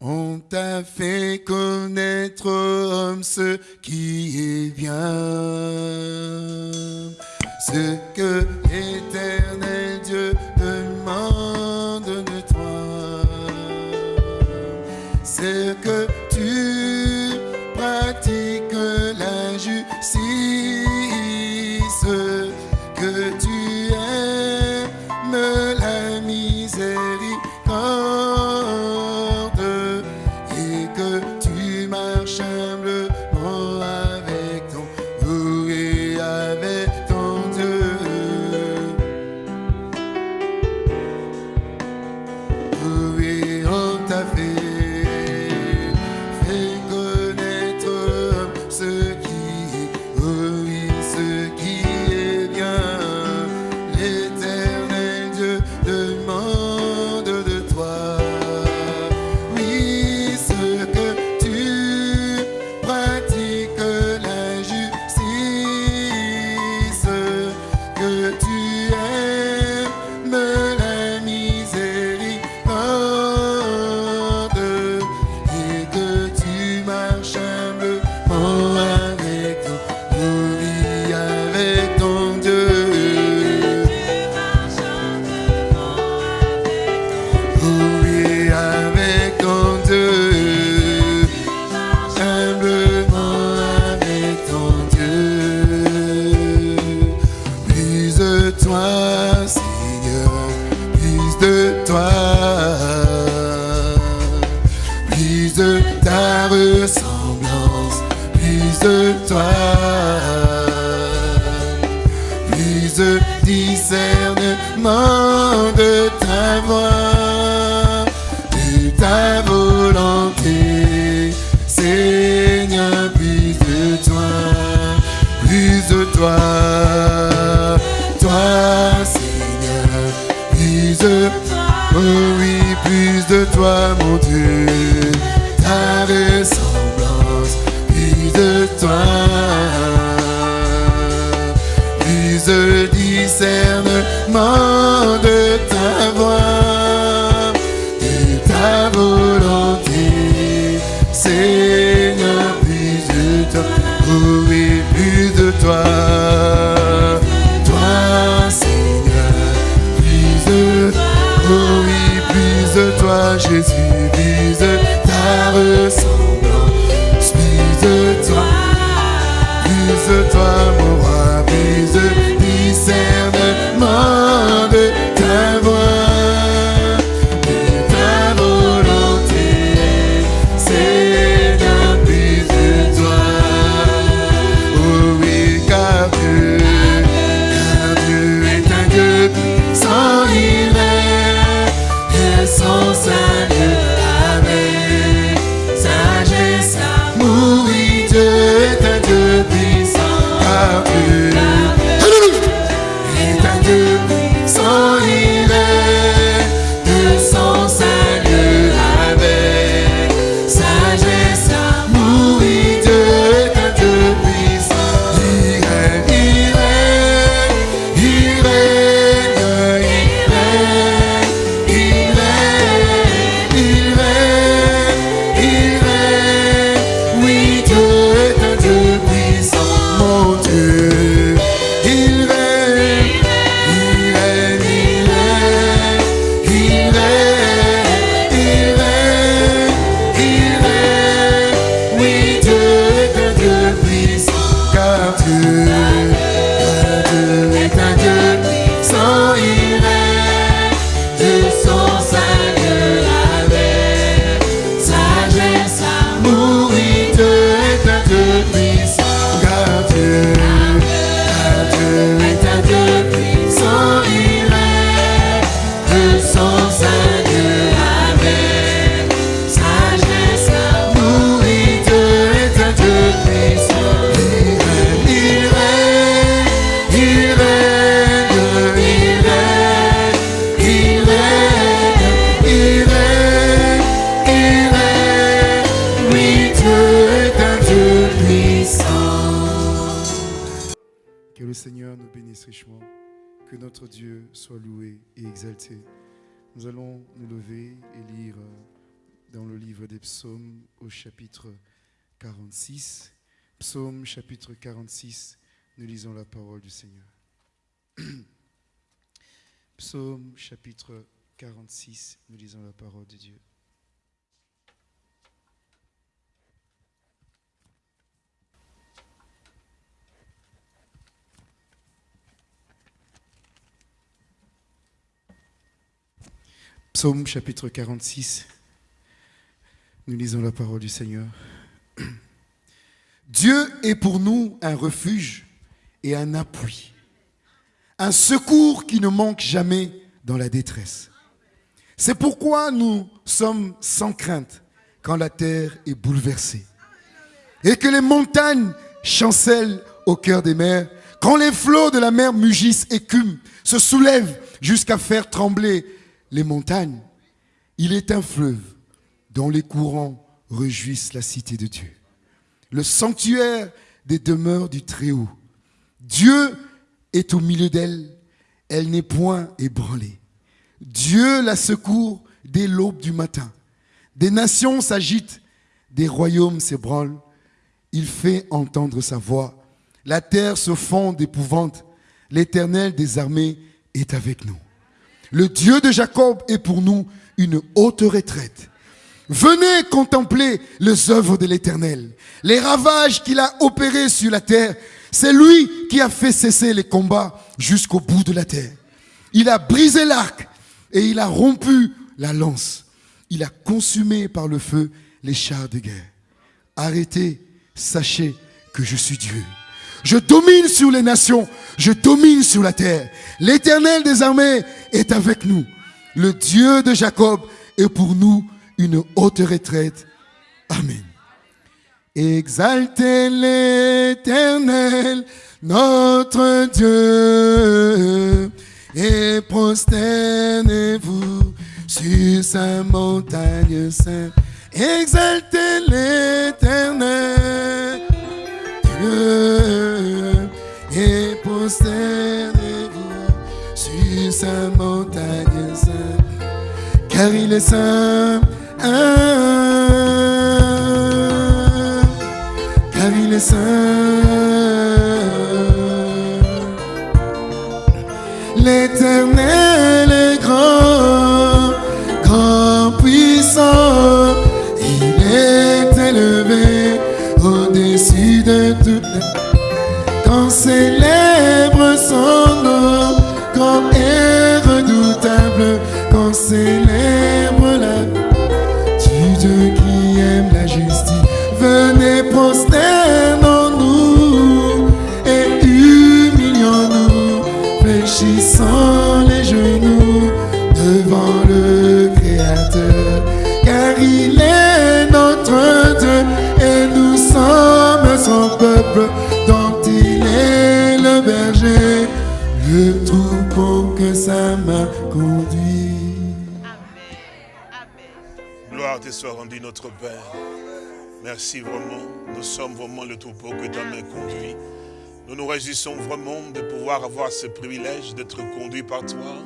On t'a fait connaître, homme, ce qui est bien, ce que l'éternel 46. Psaume chapitre 46, nous lisons la parole du Seigneur. Psaume chapitre 46, nous lisons la parole de Dieu. Psaume chapitre 46, nous lisons la parole du Seigneur. Dieu est pour nous un refuge et un appui, un secours qui ne manque jamais dans la détresse. C'est pourquoi nous sommes sans crainte quand la terre est bouleversée et que les montagnes chancellent au cœur des mers, quand les flots de la mer mugissent, écument, se soulèvent jusqu'à faire trembler les montagnes, il est un fleuve dont les courants réjouissent la cité de Dieu. Le sanctuaire des demeures du Très-Haut. Dieu est au milieu d'elle, elle, n'est point ébranlée. Dieu la secourt dès l'aube du matin. Des nations s'agitent, des royaumes s'ébranlent. Il fait entendre sa voix. La terre se fond d'épouvante. L'Éternel des armées est avec nous. Le Dieu de Jacob est pour nous une haute retraite. Venez contempler les œuvres de l'Éternel, les ravages qu'il a opérés sur la terre. C'est lui qui a fait cesser les combats jusqu'au bout de la terre. Il a brisé l'arc et il a rompu la lance. Il a consumé par le feu les chars de guerre. Arrêtez, sachez que je suis Dieu. Je domine sur les nations, je domine sur la terre. L'éternel des armées est avec nous. Le Dieu de Jacob est pour nous une haute retraite. Amen. Exaltez l'éternel, notre Dieu, et prosternez-vous sur sa montagne sainte. Exaltez l'éternel, Dieu, et prosternez-vous sur sa montagne sainte, car il est saint. Car il est saint. L'éternel est grand, grand puissant. Il est élevé au-dessus de toutes. Quand célèbre son nom, quand est redoutable, quand célèbre le troupeau que sa main conduit. Gloire te soit rendue, notre Père. Merci vraiment. Nous sommes vraiment le troupeau que ta main conduit. Nous nous réjouissons vraiment de pouvoir avoir ce privilège d'être conduit par toi.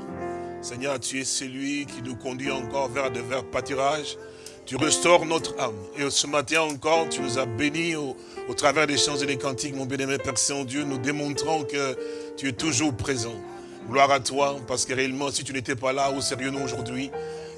Seigneur, tu es celui qui nous conduit encore vers de verts pâturages. Tu restaures notre âme. Et ce matin encore, tu nous as bénis au, travers des chants et des cantiques, mon bien-aimé Père Saint-Dieu. Nous démontrons que tu es toujours présent. Gloire à toi, parce que réellement, si tu n'étais pas là, où serions-nous aujourd'hui?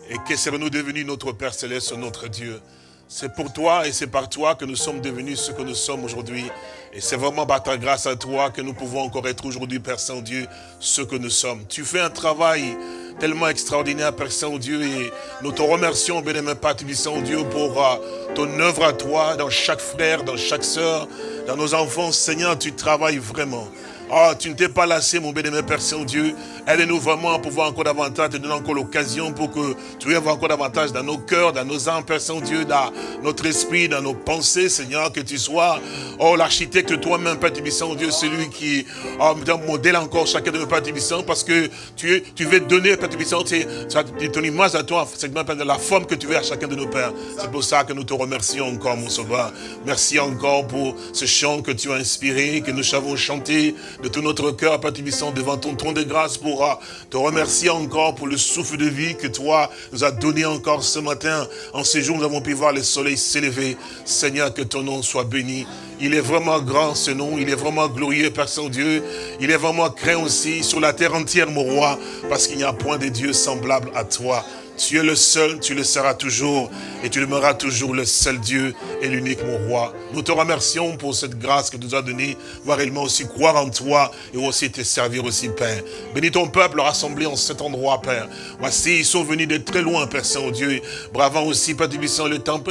Et que serions-nous devenus notre Père Céleste, notre Dieu? C'est pour toi et c'est par toi que nous sommes devenus ce que nous sommes aujourd'hui. Et c'est vraiment par ta grâce à toi que nous pouvons encore être aujourd'hui, Père Saint-Dieu, ce que nous sommes. Tu fais un travail tellement extraordinaire, Père Saint-Dieu, et nous te remercions, bénémoine Père Saint-Dieu, pour euh, ton œuvre à toi, dans chaque frère, dans chaque sœur, dans nos enfants. Seigneur, tu travailles vraiment. Oh, tu ne t'es pas lassé, mon bénémoine Père Saint-Dieu. Aide-nous vraiment à pouvoir encore davantage te donner encore l'occasion pour que tu aies encore davantage dans nos cœurs, dans nos âmes, Père Saint-Dieu, dans notre esprit, dans nos pensées, Seigneur, que tu sois, oh, l'architecte toi-même, Père Saint-Dieu, celui qui oh, modèle encore chacun de nos Père Saint, parce que tu, tu veux donner, Père Saint, ton image à toi, Seigneur, de la forme que tu veux à chacun de nos pères. C'est pour ça que nous te remercions encore, mon sauveur. Merci encore pour ce chant que tu as inspiré, que nous savons chanter. De tout notre cœur, Père Tibissant, devant ton trône de grâce pour te remercier encore pour le souffle de vie que toi nous as donné encore ce matin. En ces jours, nous avons pu voir le soleil s'élever. Seigneur, que ton nom soit béni. Il est vraiment grand ce nom, il est vraiment glorieux, Père Saint-Dieu. Il est vraiment craint aussi sur la terre entière, mon roi, parce qu'il n'y a point de Dieu semblable à toi. Tu es le seul, tu le seras toujours, et tu demeureras toujours le seul Dieu et l'unique mon roi. Nous te remercions pour cette grâce que tu nous as donnée, voir réellement aussi croire en toi et aussi te servir aussi, Père. Bénis ton peuple rassemblé en cet endroit, Père. Voici, ils sont venus de très loin, Père Saint-Dieu, bravant aussi, Père Tibissant, le temps,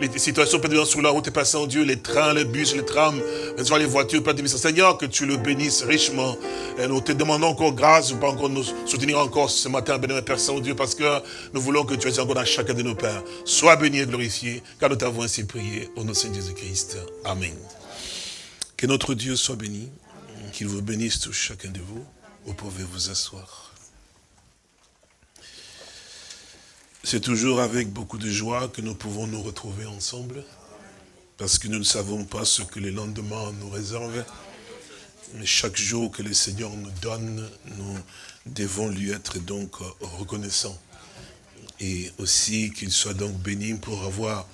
les situations, Père sur la route, Père Saint-Dieu, les trains, les bus, les trams, les voitures, Père Tibissant. Seigneur, que tu le bénisses richement. Et nous te demandons encore grâce, pas encore nous soutenir encore ce matin, béni, Père Saint-Dieu, parce que nous voulons que tu aies encore dans chacun de nos pères. Sois béni et glorifié, car nous t'avons ainsi prié au nom de Jésus-Christ. Amen. Que notre Dieu soit béni, qu'il vous bénisse tous chacun de vous. Vous pouvez vous asseoir. C'est toujours avec beaucoup de joie que nous pouvons nous retrouver ensemble, parce que nous ne savons pas ce que les lendemains nous réservent. Mais chaque jour que le Seigneur nous donne, nous devons lui être donc reconnaissants et aussi qu'il soit donc béni pour avoir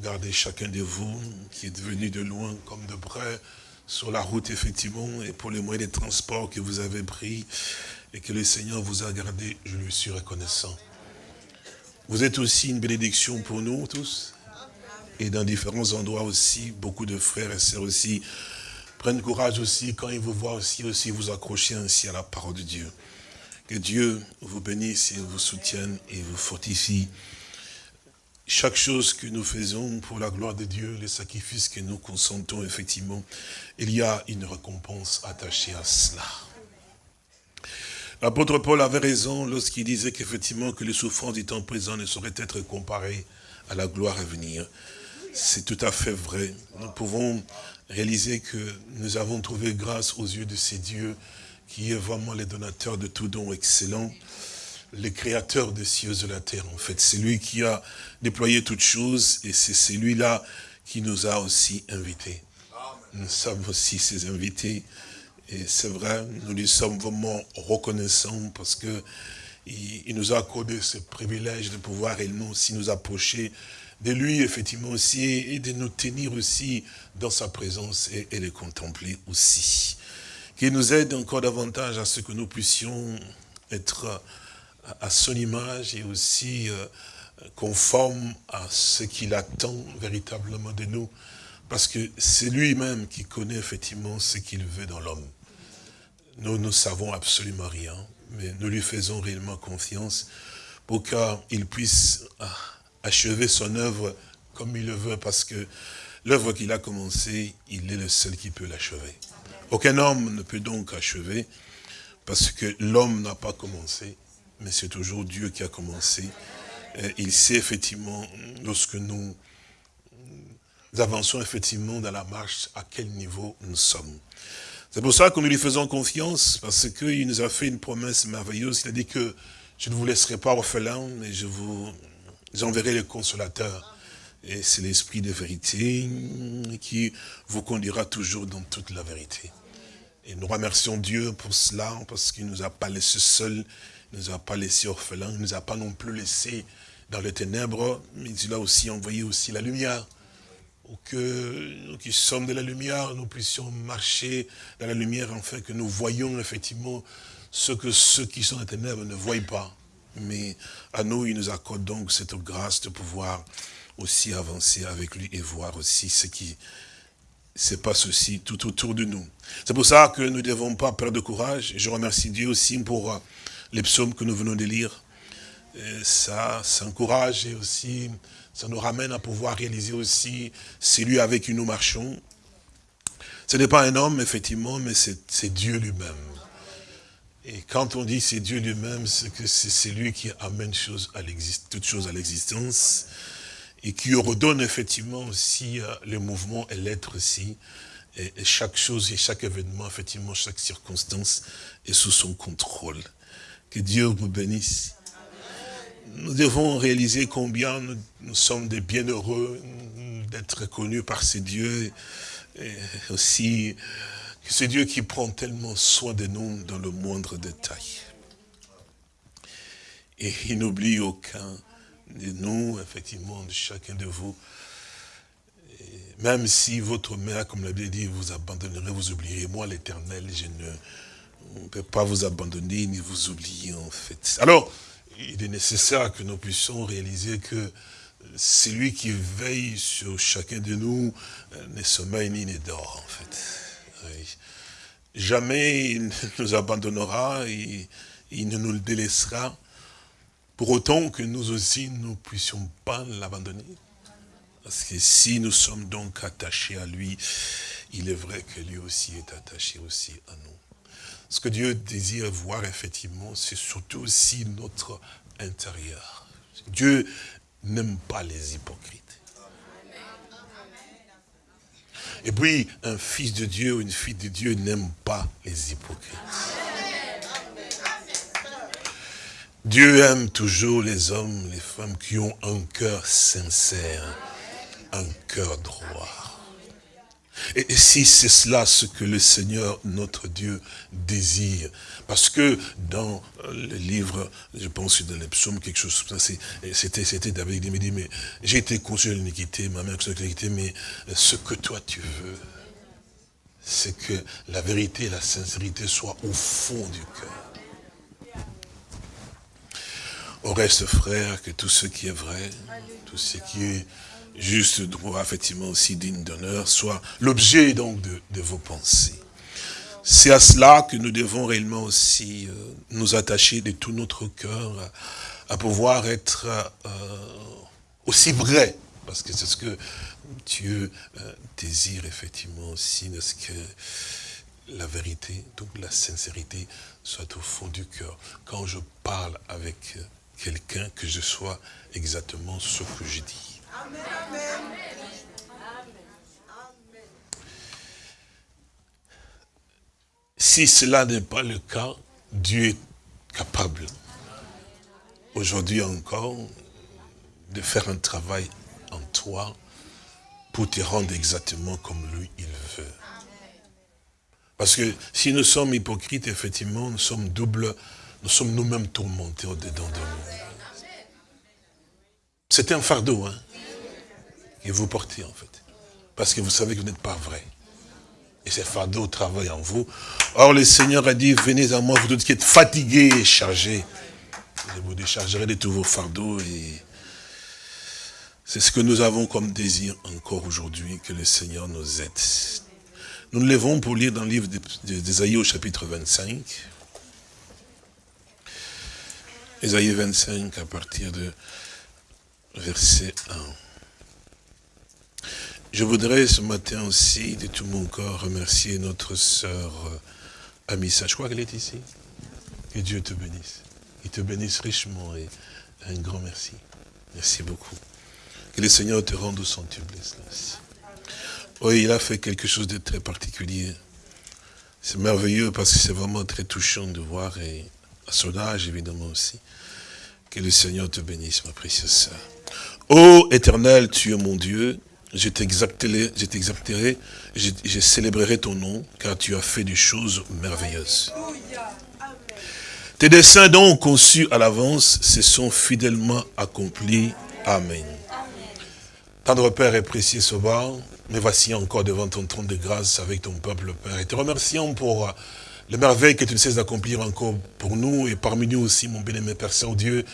gardé chacun de vous qui est venu de loin comme de près sur la route effectivement et pour les moyens de transport que vous avez pris et que le Seigneur vous a gardé, je lui suis reconnaissant. Vous êtes aussi une bénédiction pour nous tous et dans différents endroits aussi, beaucoup de frères et sœurs aussi prennent courage aussi quand ils vous voient aussi, aussi vous accrocher ainsi à la parole de Dieu. Que Dieu vous bénisse et vous soutienne et vous fortifie. Chaque chose que nous faisons pour la gloire de Dieu, les sacrifices que nous consentons effectivement, il y a une récompense attachée à cela. L'apôtre Paul avait raison lorsqu'il disait qu'effectivement que les souffrances du temps présent ne sauraient être comparées à la gloire à venir. C'est tout à fait vrai. Nous pouvons réaliser que nous avons trouvé grâce aux yeux de ces dieux qui est vraiment le donateur de tout don excellent, le créateur des cieux et de la terre, en fait. C'est lui qui a déployé toutes choses et c'est celui-là qui nous a aussi invités. Nous sommes aussi ses invités et c'est vrai, nous lui sommes vraiment reconnaissants parce que il, nous a accordé ce privilège de pouvoir réellement aussi nous approcher de lui, effectivement aussi, et de nous tenir aussi dans sa présence et, et les contempler aussi qui nous aide encore davantage à ce que nous puissions être à son image et aussi euh, conforme à ce qu'il attend véritablement de nous. Parce que c'est lui-même qui connaît effectivement ce qu'il veut dans l'homme. Nous ne savons absolument rien, mais nous lui faisons réellement confiance pour qu'il puisse ah, achever son œuvre comme il le veut, parce que l'œuvre qu'il a commencée, il est le seul qui peut l'achever. Aucun homme ne peut donc achever, parce que l'homme n'a pas commencé, mais c'est toujours Dieu qui a commencé. il sait effectivement, lorsque nous, avançons effectivement dans la marche, à quel niveau nous sommes. C'est pour ça que nous lui faisons confiance, parce qu'il nous a fait une promesse merveilleuse. Il a dit que je ne vous laisserai pas orphelin, mais je vous enverrai le consolateur. Et c'est l'esprit de vérité qui vous conduira toujours dans toute la vérité. Et nous remercions Dieu pour cela, parce qu'il ne nous a pas laissés seuls, il ne nous a pas laissés orphelins, il ne nous a pas non plus laissés dans les ténèbres, mais il a aussi envoyé aussi la lumière. Pour que nous qui sommes de la lumière, nous puissions marcher dans la lumière, afin que nous voyions effectivement ce que ceux qui sont dans les ténèbres ne voient pas. Mais à nous, il nous accorde donc cette grâce de pouvoir aussi avancer avec lui et voir aussi ce qui se passe aussi tout autour de nous. C'est pour ça que nous ne devons pas perdre de courage. Je remercie Dieu aussi pour euh, les psaumes que nous venons de lire. ça, ça encourage et aussi, ça nous ramène à pouvoir réaliser aussi celui avec qui nous marchons. Ce n'est pas un homme, effectivement, mais c'est Dieu lui-même. Et quand on dit c'est Dieu lui-même, c'est que c'est lui qui amène toutes choses à l'existence et qui redonne effectivement aussi euh, le mouvement et l'être aussi. Et, chaque chose et chaque événement, effectivement, chaque circonstance est sous son contrôle. Que Dieu vous bénisse. Nous devons réaliser combien nous, sommes des bienheureux d'être connus par ces dieux. Et aussi C'est Dieu qui prend tellement soin de nous dans le moindre détail. Et il n'oublie aucun de nous, effectivement, de chacun de vous. même si votre mère, comme l'a dit, vous abandonnerez, vous oublierez. Moi, l'éternel, je ne peux pas vous abandonner ni vous oublier, en fait. Alors, il est nécessaire que nous puissions réaliser que c'est lui qui veille sur chacun de nous, euh, ne sommeille ni ne dort, en fait. Jamais il nous abandonnera, il ne nous le délaissera, pour autant que nous aussi, nous ne puissions pas l'abandonner. Parce que si nous sommes donc attachés à lui, il est vrai que lui aussi est attaché aussi à nous. Ce que Dieu désire voir, effectivement, c'est surtout aussi notre intérieur. Dieu n'aime pas les hypocrites. Et puis, un fils de Dieu ou une fille de Dieu n'aime pas les hypocrites. Dieu aime toujours les hommes, les femmes qui ont un cœur sincère, un cœur droit. Et, si c'est cela ce que le Seigneur, notre Dieu, désire, parce que dans le livre, je pense que dans les psaumes, quelque chose comme ça, c'était David qui me dit, mais j'ai été conçu de l'iniquité, ma mère conçue de l'iniquité, mais ce que toi tu veux, c'est que la vérité la sincérité soient au fond du cœur. Au reste, frère, que tout ce qui est vrai, tout ce qui est juste droit, effectivement aussi digne d'honneur, soit l'objet donc de, vos pensées. C'est à cela que nous devons réellement aussi euh, nous attacher de tout notre cœur à, pouvoir être euh, aussi vrai, parce que c'est ce que Dieu euh, désire effectivement aussi, ce que la vérité, donc la sincérité, soit au fond du cœur. Quand je parle avec quelqu'un, que je sois exactement ce que je dis. Si cela n'est pas le cas, Dieu est capable, aujourd'hui encore, de faire un travail en toi pour te rendre exactement comme lui, il veut. Parce que si nous sommes hypocrites, effectivement, nous sommes doubles, nous sommes nous-mêmes tourmentés au-dedans de nous. C'est un fardeau, hein et vous portez en fait. Parce que vous savez que vous n'êtes pas vrai. Et ce fardeau travaille en vous. Or, le Seigneur a dit, venez à moi, vous tous qui êtes fatigués et chargés. Je vous déchargerai de tous vos fardeaux. Et c'est ce que nous avons comme désir encore aujourd'hui, que le Seigneur nous aide. Nous nous levons pour lire dans le livre d'Ésaïe au chapitre 25. Ésaïe 25 à partir de verset 1. Je voudrais ce matin aussi, de tout mon corps, remercier notre sœur euh, Amissa. Je crois qu'elle est ici. Que Dieu te bénisse. Il te bénisse richement et un grand merci. Merci beaucoup. Que le Seigneur te rende son centuple. Oui, il a fait quelque chose de très particulier. C'est merveilleux parce que c'est vraiment très touchant de voir, et à son âge évidemment aussi, que le Seigneur te bénisse, ma précieuse sœur. Ô éternel, tu es mon Dieu, je t'exalterai, je, célébrerai ton nom, car tu as fait des choses merveilleuses. Tes desseins donc conçus à l'avance se sont fidèlement accomplis. Amen. Tendre Père et précieux Sauveur, me voici encore devant ton trône de grâce avec ton peuple, Père, et te remercions pour les merveilles que tu ne cesses d'accomplir encore pour nous et parmi nous aussi, mon bien-aimé Père Saint-Dieu.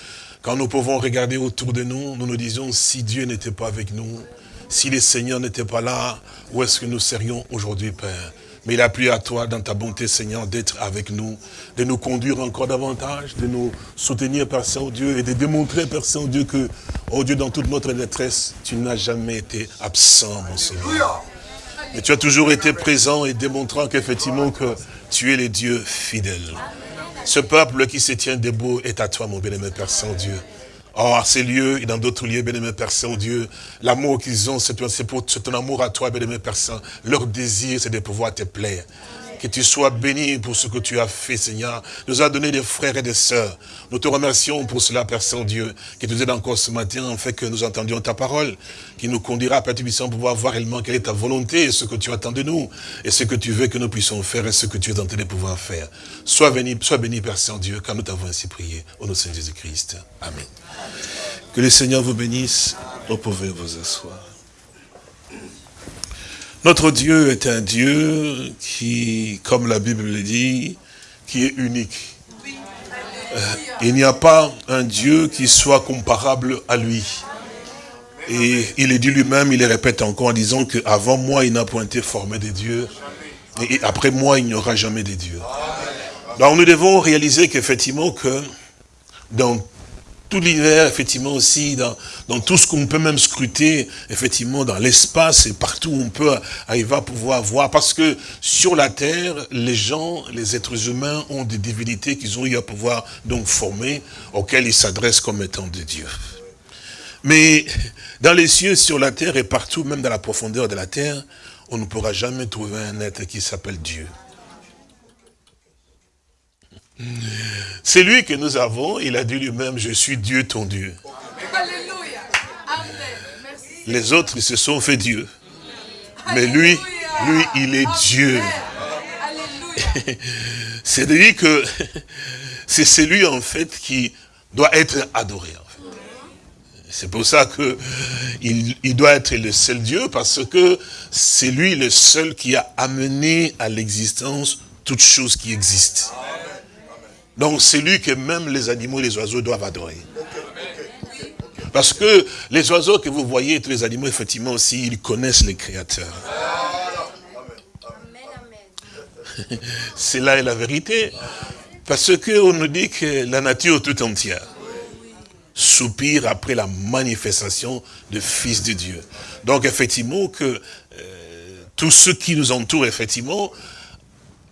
Quand nous pouvons regarder autour de nous, nous nous disons, si Dieu n'était pas avec nous, si le Seigneur n'était pas là, où est-ce que nous serions aujourd'hui, Père? Mais il a plu à toi, dans ta bonté, Seigneur, d'être avec nous, de nous conduire encore davantage, de nous soutenir, Père Saint-Dieu, et de démontrer, Père Saint-Dieu, que, oh Dieu, dans toute notre détresse, tu n'as jamais été absent, mon Seigneur. Mais tu as toujours été présent et démontrant qu'effectivement, que tu es le Dieu fidèle. Ce peuple qui se tient debout est à toi, mon bien-aimé Père Saint-Dieu. Oh, à ces lieux et dans d'autres lieux, bien-aimé Père Saint-Dieu, l'amour qu'ils ont, c'est ton amour à toi, bien-aimé Père Saint. Leur désir, c'est de pouvoir te plaire. Que tu sois béni pour ce que tu as fait, Seigneur. Nous as donné des frères et des sœurs. Nous te remercions pour cela, Père Saint-Dieu, qui nous aide encore ce matin, en fait que nous entendions ta parole, qui nous conduira, Père Tubissant, pour pouvoir voir réellement quelle est ta volonté, ce que tu attends de nous, et ce que tu veux que nous puissions faire, et ce que tu es en train de pouvoir faire. Sois béni, sois béni Père Saint-Dieu, car nous t'avons ainsi prié. Au nom de Saint Jésus-Christ. Amen. Que le Seigneur vous bénisse. Vous pouvez vous asseoir. Notre Dieu est un Dieu qui, comme la Bible le dit, qui est unique. Euh, il n'y a pas un Dieu qui soit comparable à lui. Et il est dit lui-même, il le répète encore en disant qu'avant moi, il n'a point été formé des dieux. Et après moi, il n'y aura jamais de dieux. Donc nous devons réaliser qu'effectivement que dans tout l'hiver, effectivement aussi, dans, tout ce qu'on peut même scruter, effectivement, dans l'espace et partout où on peut arriver à pouvoir voir. Parce que sur la terre, les gens, les êtres humains ont des divinités qu'ils ont eu à pouvoir donc former, auxquelles ils s'adressent comme étant des dieux. Mais dans les cieux, sur la terre et partout, même dans la profondeur de la terre, on ne pourra jamais trouver un être qui s'appelle Dieu. C'est lui que nous avons, il a dit lui-même, je suis Dieu ton Dieu. Alléluia. Les autres, ils se sont fait Dieu. Mais lui, lui, il est Dieu. C'est-à-dire que c'est celui, en fait, qui doit être adoré. C'est pour ça que il, il, doit être le seul Dieu, parce que c'est lui le seul qui a amené à l'existence toutes choses qui existent. Donc c'est lui que même les animaux et les oiseaux doivent adorer. Parce que les oiseaux que vous voyez, tous les animaux, effectivement aussi, ils connaissent les créateurs. C'est là est la vérité. Parce qu'on nous dit que la nature tout entière soupire après la manifestation du Fils de Dieu. Donc effectivement que euh, tous ceux qui nous entourent, effectivement,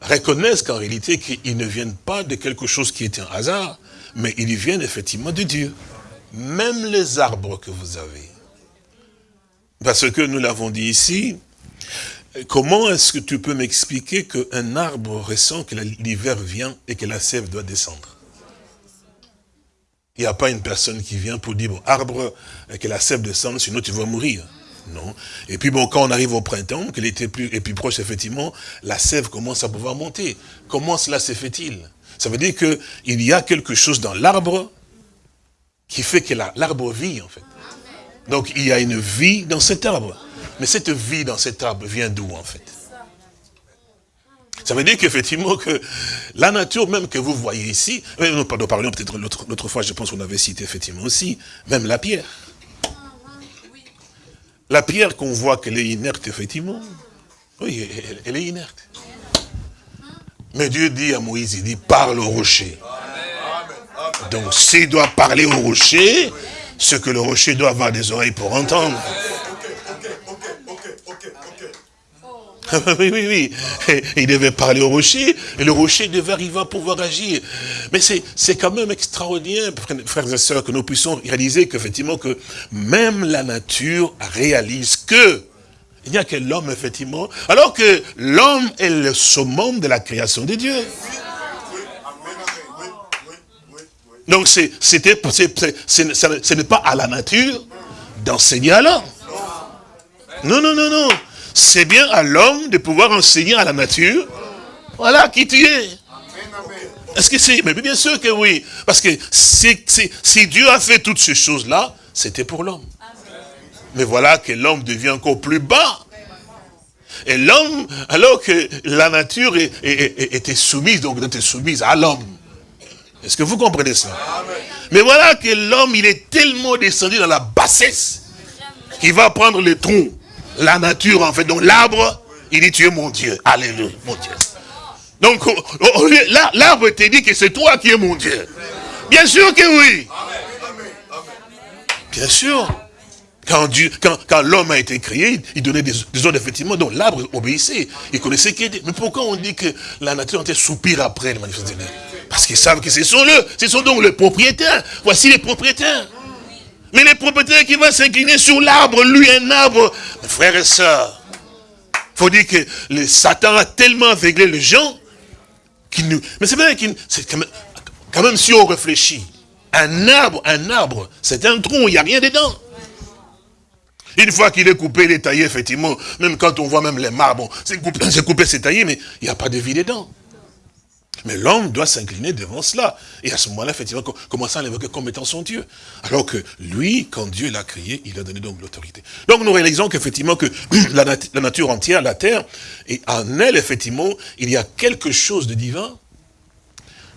reconnaissent qu'en réalité, qu'ils ne viennent pas de quelque chose qui est un hasard, mais ils viennent effectivement de Dieu. Même les arbres que vous avez. Parce que nous l'avons dit ici, comment est-ce que tu peux m'expliquer qu'un arbre ressent que l'hiver vient et que la sève doit descendre? Il n'y a pas une personne qui vient pour dire, bon, arbre, que la sève descende, sinon tu vas mourir. Non. Et puis bon, quand on arrive au printemps, qu'il était plus, et plus proche, effectivement, la sève commence à pouvoir monter. Comment cela se fait-il? Ça veut dire qu'il y a quelque chose dans l'arbre qui fait que l'arbre vit, en fait. Donc il y a une vie dans cet arbre. Mais cette vie dans cet arbre vient d'où, en fait? Ça veut dire qu'effectivement, que la nature même que vous voyez ici, euh, nous parlions peut-être l'autre fois, je pense qu'on avait cité effectivement aussi, même la pierre. La pierre qu'on voit qu'elle est inerte, effectivement, oui, elle, est inerte. Mais Dieu dit à Moïse, il dit, parle au rocher. Donc s'il doit parler au rocher, ce que le rocher doit avoir des oreilles pour entendre. oui, oui, oui. il devait parler au rocher, et le rocher devait arriver à pouvoir agir. Mais c'est quand même extraordinaire, frères et sœurs, que nous puissions réaliser qu'effectivement, que même la nature réalise que il n'y a que l'homme, effectivement, alors que l'homme est le summum de la création de Dieu. Donc, ce n'est pas à la nature d'enseigner à l'homme. Non, non, non, non c'est bien à l'homme de pouvoir enseigner à la nature, voilà qui tu es. Est-ce que c'est... Mais bien sûr que oui. Parce que si Dieu a fait toutes ces choses-là, c'était pour l'homme. Mais voilà que l'homme devient encore plus bas. Et l'homme, alors que la nature était soumise, donc était soumise à l'homme. Est-ce que vous comprenez ça? Mais voilà que l'homme, il est tellement descendu dans la bassesse qu'il va prendre le tronc la nature, en fait. Donc l'arbre, il dit, tu es mon Dieu. Alléluia, mon Dieu. Donc, l'arbre te dit que c'est toi qui es mon Dieu. Bien sûr que oui. Bien sûr. Quand, l'homme a été créé, il donnait des, ordres, effectivement, donc l'arbre obéissait. Il connaissait qui était. Mais pourquoi on dit que la nature était soupir après les manifestations Parce qu'ils savent que ce sont eux, ce sont donc les propriétaires. Voici les propriétaires. Mais les propriétaires qui vont s'incliner sur l'arbre, lui un arbre, frères et sœurs, faut dire que le Satan a tellement aveuglé les gens qu'il nous... Mais c'est vrai qu'il... Quand même, quand même, si on réfléchit, un arbre, un arbre, c'est un tronc, il n'y a rien dedans. Une fois qu'il est coupé, il est taillé, effectivement, même quand on voit même les marbres, c'est coupé, c'est taillé, mais il n'y a pas de vie dedans. Mais l'homme doit s'incliner devant cela. Et à ce moment-là, effectivement, commencer à l'évoquer comme étant son Dieu. Alors que lui, quand Dieu l'a créé, il a donné donc l'autorité. Donc nous réalisons qu'effectivement, que la, la, nature entière, la terre, et en elle, effectivement, il y a quelque chose de divin,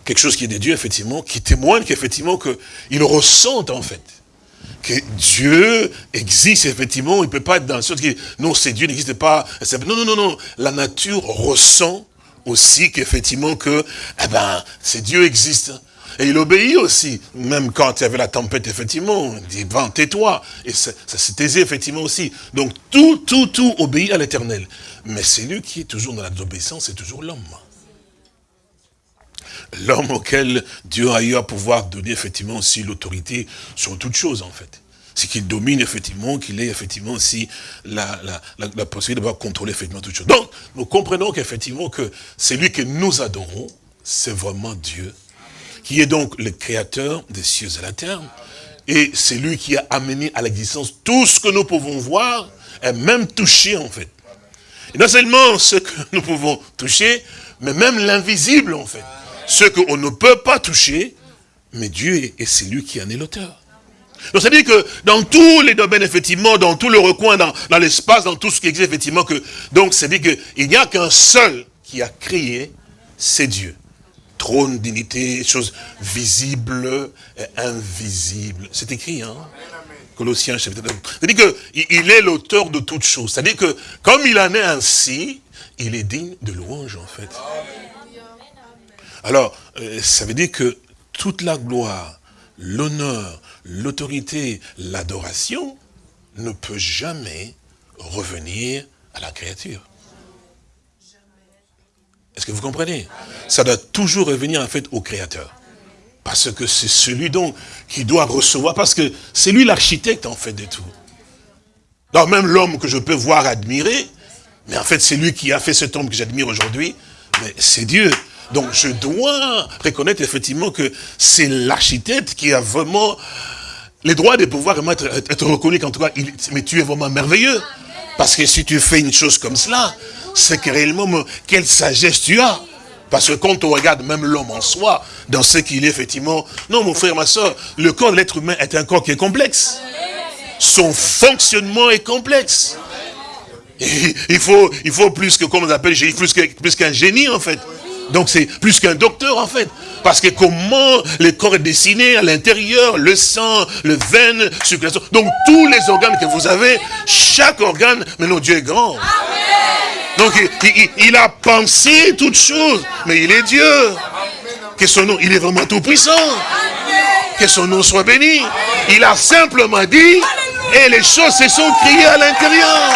quelque chose qui est de Dieu, effectivement, qui témoigne qu'effectivement, qu'il ressent, en fait, que Dieu existe, effectivement, il ne peut pas être dans le sens qui, non, c'est Dieu n'existe pas. Non, non, non, non, la nature ressent aussi qu'effectivement que, eh ben, c'est Dieu existe. Et il obéit aussi, même quand il y avait la tempête, effectivement, il dit, vent, tais-toi. Et ça, s'est aisé, effectivement, aussi. Donc, tout, tout, tout obéit à l'éternel. Mais c'est lui qui est toujours dans la désobéissance, c'est toujours l'homme. L'homme auquel Dieu a eu à pouvoir donner, effectivement, aussi l'autorité sur toute chose, en fait c'est qu'il domine effectivement, qu'il ait effectivement aussi la, possibilité de contrôler effectivement toutes choses. Donc, nous comprenons qu'effectivement que c'est lui que nous adorons, c'est vraiment Dieu, qui est donc le créateur des cieux et la terre, et c'est lui qui a amené à l'existence tout ce que nous pouvons voir, et même toucher en fait. Et non seulement ce que nous pouvons toucher, mais même l'invisible en fait. Ce qu'on ne peut pas toucher, mais Dieu, et c'est lui qui en est l'auteur. Donc ça veut dire que dans tous les domaines, effectivement, dans tout le recoin, dans, l'espace, dans tout ce qui existe, effectivement, que donc ça veut dire qu'il n'y a qu'un seul qui a créé, c'est Dieu. Trône, dignité, choses visibles et invisibles. C'est écrit, hein? Colossiens chapitre 2. C'est-à-dire qu'il est l'auteur de toutes choses. C'est-à-dire que comme il en est ainsi, il est digne de louange, en fait. Alors, euh, ça veut dire que toute la gloire, l'honneur, l'autorité, l'adoration ne peut jamais revenir à la créature. Est-ce que vous comprenez? Ça doit toujours revenir en fait au Créateur. Parce que c'est celui donc qui doit recevoir, parce que c'est lui l'architecte en fait de tout. Donc même l'homme que je peux voir admirer, mais en fait c'est lui qui a fait cet homme que j'admire aujourd'hui, mais c'est Dieu. Donc je dois reconnaître effectivement que c'est l'architecte qui a vraiment les droits de pouvoir être, reconnu qu'en tout cas, mais tu es vraiment merveilleux. Parce que si tu fais une chose comme cela, c'est que réellement, quelle sagesse tu as. Parce que quand on regarde même l'homme en soi, dans ce qu'il est effectivement, non mon frère, ma soeur, le corps de l'être humain est un corps qui est complexe. Son fonctionnement est complexe. il faut, il faut plus que, comme on appelle, plus qu'un génie en fait. Donc c'est plus qu'un docteur en fait. Parce que comment le corps est dessiné à l'intérieur, le sang, le veine, circulation. Donc tous les organes que vous avez, chaque organe, mais non, Dieu est grand. Donc il, a pensé toutes choses, mais il est Dieu. Que son nom, il est vraiment tout puissant. Que son nom soit béni. Il a simplement dit, et les choses se sont criées à l'intérieur.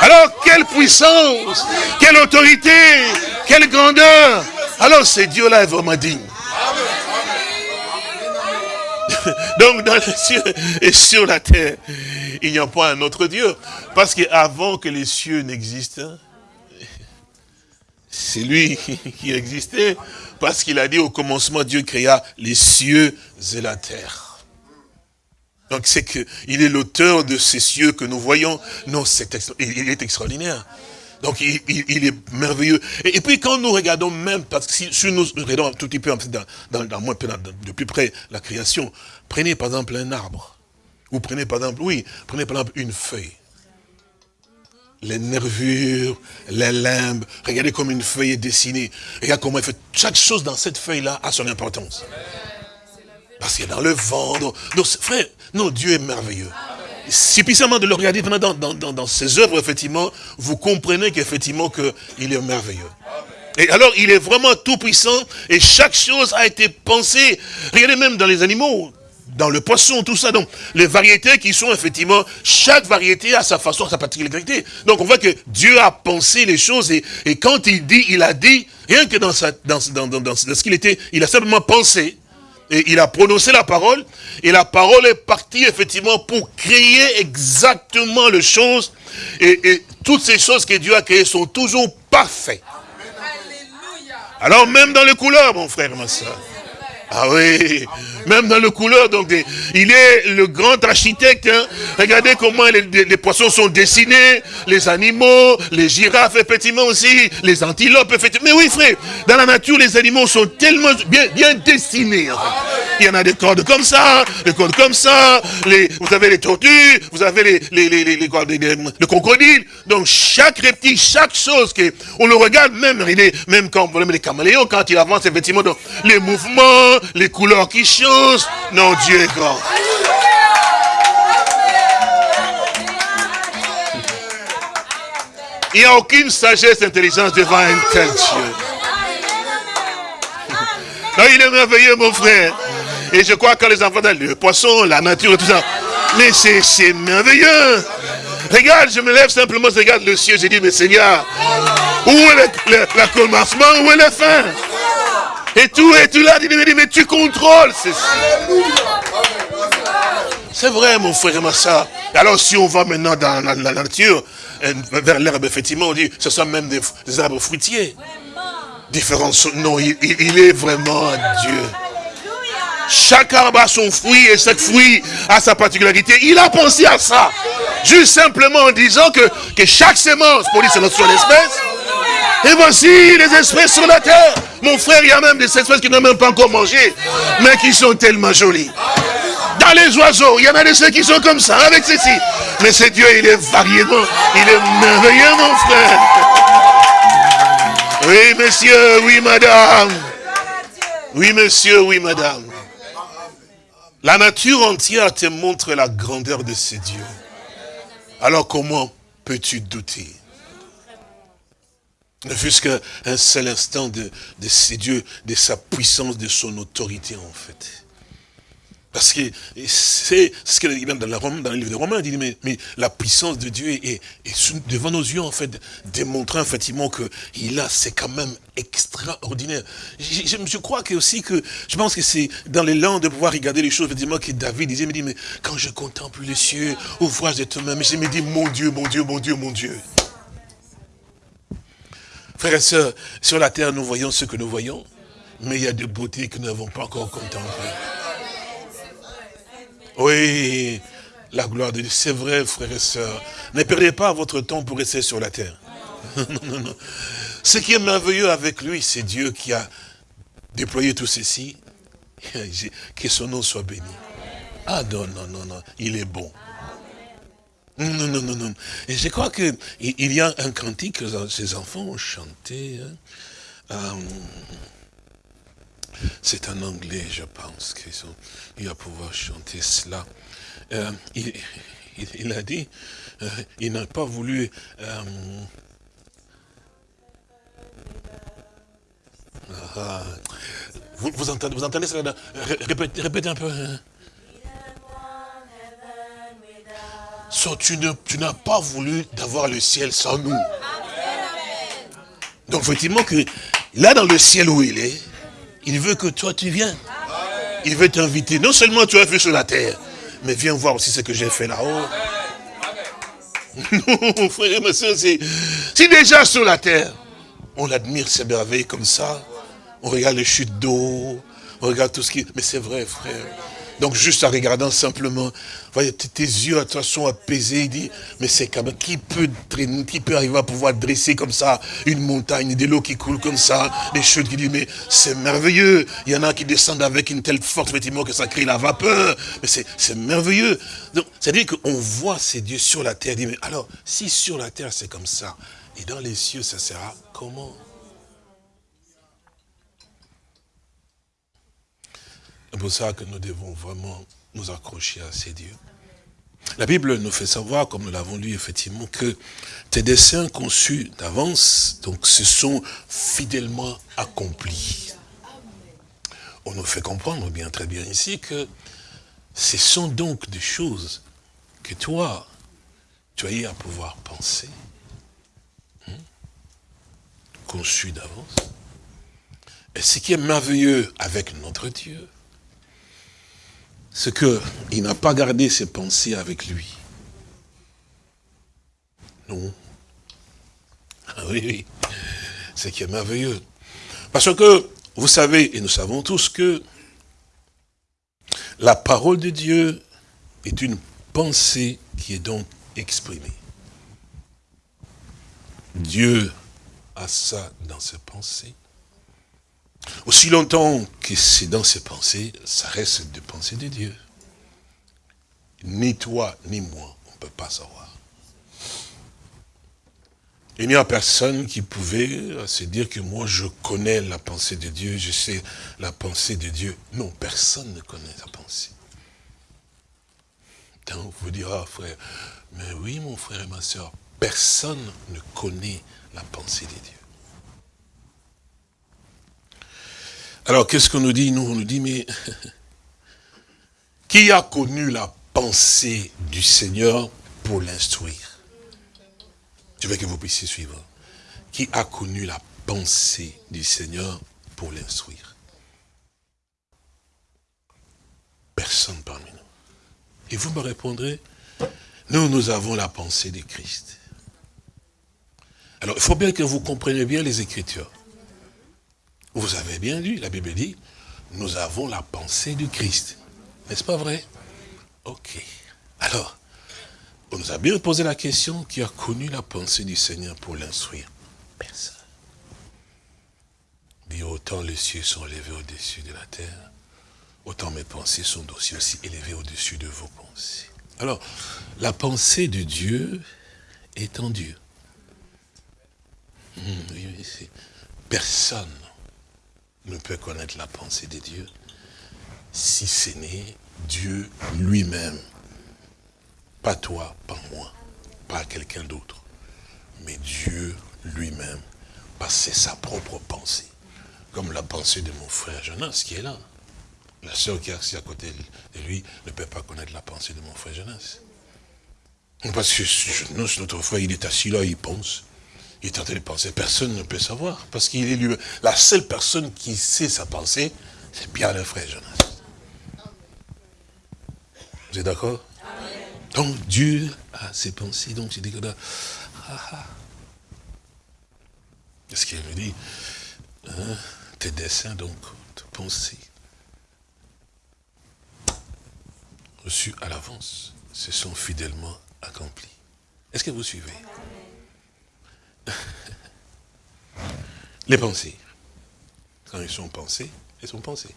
Alors, quelle puissance, quelle autorité, quelle grandeur. Alors, ce Dieu-là est vraiment digne. Donc, dans les cieux et sur la terre, il n'y a pas un autre Dieu. Parce qu'avant que les cieux n'existent, c'est lui qui existait. Parce qu'il a dit au commencement, Dieu créa les cieux et la terre. Donc c'est qu'il est l'auteur de ces cieux que nous voyons. Non, il est extraordinaire. Donc il, est merveilleux. Et, puis quand nous regardons même, parce que si, nous regardons un tout petit peu dans, de plus près la création, prenez par exemple un arbre. Ou prenez par exemple, oui, prenez par exemple une feuille. Les nervures, les limbes, regardez comme une feuille est dessinée. Regardez comment elle fait. Chaque chose dans cette feuille-là a son importance. Parce qu'il est dans le vent. Donc, frère, non, Dieu est merveilleux. Si puissamment de le regarder dans, dans, dans, ses œuvres, effectivement, vous comprenez qu'effectivement, qu'il est merveilleux. Et alors, il est vraiment tout puissant et chaque chose a été pensée. Regardez même dans les animaux, dans le poisson, tout ça. Donc, les variétés qui sont effectivement, chaque variété a sa façon, sa particularité. Donc, on voit que Dieu a pensé les choses et, et quand il dit, il a dit, rien que dans, sa, dans, dans, dans ce qu'il était, il a simplement pensé Et il a prononcé la parole, et la parole est partie effectivement pour créer exactement les choses. Et, toutes ces choses que Dieu a créées sont toujours parfaites. Alors même dans les couleurs, mon frère, ma soeur. Ah oui, même dans le couleur, donc il est le grand architecte. Hein. Regardez comment les, poissons sont dessinés, les animaux, les girafes, effectivement aussi, les antilopes, effectivement. Mais oui, frère, dans la nature, les animaux sont tellement bien, dessinés. Il y en a des cordes comme ça, des cordes comme ça, vous avez les tortues, vous avez les, les, les, les, les crocodiles. Donc chaque reptile, chaque chose, que, on le regarde même, il est, même quand on les caméléons, quand il avance, effectivement, les mouvements, les couleurs qui changent. Non, Dieu est grand. Il n'y a aucune sagesse, intelligence devant un tel Dieu. Non, il est merveilleux, mon frère. Et je crois que les enfants, le poisson, la nature, tout ça. Mais c'est merveilleux. Regarde, je me lève simplement, je regarde le ciel, je dis, mais Seigneur, où est le, le commencement, où est la fin? Et tout, et tout là, il mais tu contrôles ceci. C'est vrai, mon frère et ma soeur. Alors, si on va maintenant dans la, nature, euh, vers l'herbe, effectivement, on dit, ce sont même des, arbres fruitiers. Différents, non, il, est vraiment Dieu. Chaque arbre a son fruit et chaque fruit a sa particularité. Il a pensé à ça. Juste simplement en disant que, que chaque sémence produit son espèce. Et voici les espèces sur la terre. Mon frère, il y a même des espèces qui n'ont même pas encore mangé, mais qui sont tellement jolies. Dans les oiseaux, il y en a des ceux qui sont comme ça, avec ceci. Mais c'est Dieu, il est variément, il est merveilleux, mon frère. Oui, monsieur, oui, madame. Oui, monsieur, oui, madame. La nature entière te montre la grandeur de ce Dieu. Alors comment peux-tu douter? Ne fût-ce qu'un seul instant de, de ces dieux, de sa puissance, de son autorité en fait. Parce que c'est ce qu'il dit dans, dans, le livre de Romains, il dit, mais, la puissance de Dieu est, devant nos yeux, en fait, démontrant effectivement qu'il a, c'est quand même extraordinaire. Je, crois que aussi que, je pense que c'est dans langues de pouvoir regarder les choses, effectivement, que David disait, me dit, mais quand je contemple les cieux, ouvrage de toi-même, je me dis, mon Dieu, mon Dieu, mon Dieu, mon Dieu. Frères et sœurs, sur la terre, nous voyons ce que nous voyons, mais il y a des beautés que nous n'avons pas encore contemplées. Oui, la gloire de Dieu, c'est vrai, frères et sœurs. Ne perdez pas votre temps pour rester sur la terre. non, non, non. Ce qui est merveilleux avec lui, c'est Dieu qui a déployé tout ceci. Que son nom soit béni. Ah non, non, non, non, il est bon. Non, non, non, non. Et je crois qu'il il y a un cantique que ces enfants ont chanté. Hein. Euh, c'est en anglais, je pense, qu'ils ont il va pouvoir chanter cela. Euh, il, a dit, euh, il n'a pas voulu... Ah, vous, vous, entendez, vous entendez cela répétez, répétez un peu. Tu n'as pas voulu d'avoir le ciel sans nous. Donc effectivement que là dans le ciel où il est, il veut que toi tu viennes. Il veut t'inviter. Non seulement tu as fait sur la terre, mais viens voir aussi ce que j'ai fait là-haut. Non, frère et c'est si déjà sur la terre, on admire ces merveilles comme ça, on regarde les chutes d'eau, on regarde tout ce qui... Mais c'est vrai, frère. Donc juste en regardant simplement, voyez, tes yeux à sont apaisés, il dit, mais c'est même, qui peut, qui peut arriver à pouvoir dresser comme ça une montagne, de l'eau qui coule comme ça, des chutes qui disent, mais c'est merveilleux. Il y en a qui descendent avec une telle force, effectivement, que ça crée la vapeur. Mais c'est merveilleux. Donc, c'est-à-dire qu'on voit ces dieux sur la terre, dit, mais alors, si sur la terre c'est comme ça, et dans les cieux ça sera comment? C'est pour ça que nous devons vraiment nous accrocher à ces dieux. La Bible nous fait savoir, comme nous l'avons lu effectivement, que tes desseins conçus d'avance, donc se sont fidèlement accomplis. On nous fait comprendre bien très bien ici que ce sont donc des choses que toi, tu as eu à pouvoir penser, hein, conçues d'avance. Et ce qui est merveilleux avec notre Dieu, c'est qu'il n'a pas gardé ses pensées avec lui. Non. Ah oui, oui. C'est qui est merveilleux. Parce que, vous savez, et nous savons tous que la parole de Dieu est une pensée qui est donc exprimée. Dieu a ça dans ses pensées. Aussi longtemps que c'est dans ses pensées, ça reste des pensées de Dieu. Ni toi, ni moi, on ne peut pas savoir. Il n'y a personne qui pouvait se dire que moi je connais la pensée de Dieu, je sais la pensée de Dieu. Non, personne ne connaît sa pensée. Donc vous dira, frère, mais oui mon frère et ma soeur, personne ne connaît la pensée de Dieu. Alors, qu'est-ce qu'on nous dit? Nous, on nous dit, mais qui a connu la pensée du Seigneur pour l'instruire? Je veux que vous puissiez suivre. Qui a connu la pensée du Seigneur pour l'instruire? Personne parmi nous. Et vous me répondrez, nous, nous avons la pensée de Christ. Alors, il faut bien que vous compreniez bien les Écritures. Vous avez bien lu, la Bible dit, nous avons la pensée du Christ. N'est-ce pas vrai? Ok. Alors, on nous a bien posé la question, qui a connu la pensée du Seigneur pour l'instruire? Personne. Dit, autant les cieux sont élevés au-dessus de la terre, autant mes pensées sont aussi, élevées au-dessus de vos pensées. Alors, la pensée de Dieu est en Dieu. Hmm, personne ne peut connaître la pensée de Dieu si ce n'est Dieu lui-même. Pas toi, pas moi, pas quelqu'un d'autre, mais Dieu lui-même, parce que sa propre pensée. Comme la pensée de mon frère Jonas qui est là. La sœur qui est assise à côté de lui ne peut pas connaître la pensée de mon frère Jonas. Parce que notre frère, il est assis là, il pense. Il est en train de penser, personne ne peut savoir, parce qu'il est lui La seule personne qui sait sa pensée, c'est bien le frère Jonas. Vous êtes d'accord? Donc Dieu a ses pensées, donc je dis que là, ah, ah. ce qu'il me dit hein, Tes dessins, donc, tes pensées, reçus à l'avance, se sont fidèlement accomplis. Est-ce que vous suivez? Les pensées. Quand ils sont pensées, elles sont pensées.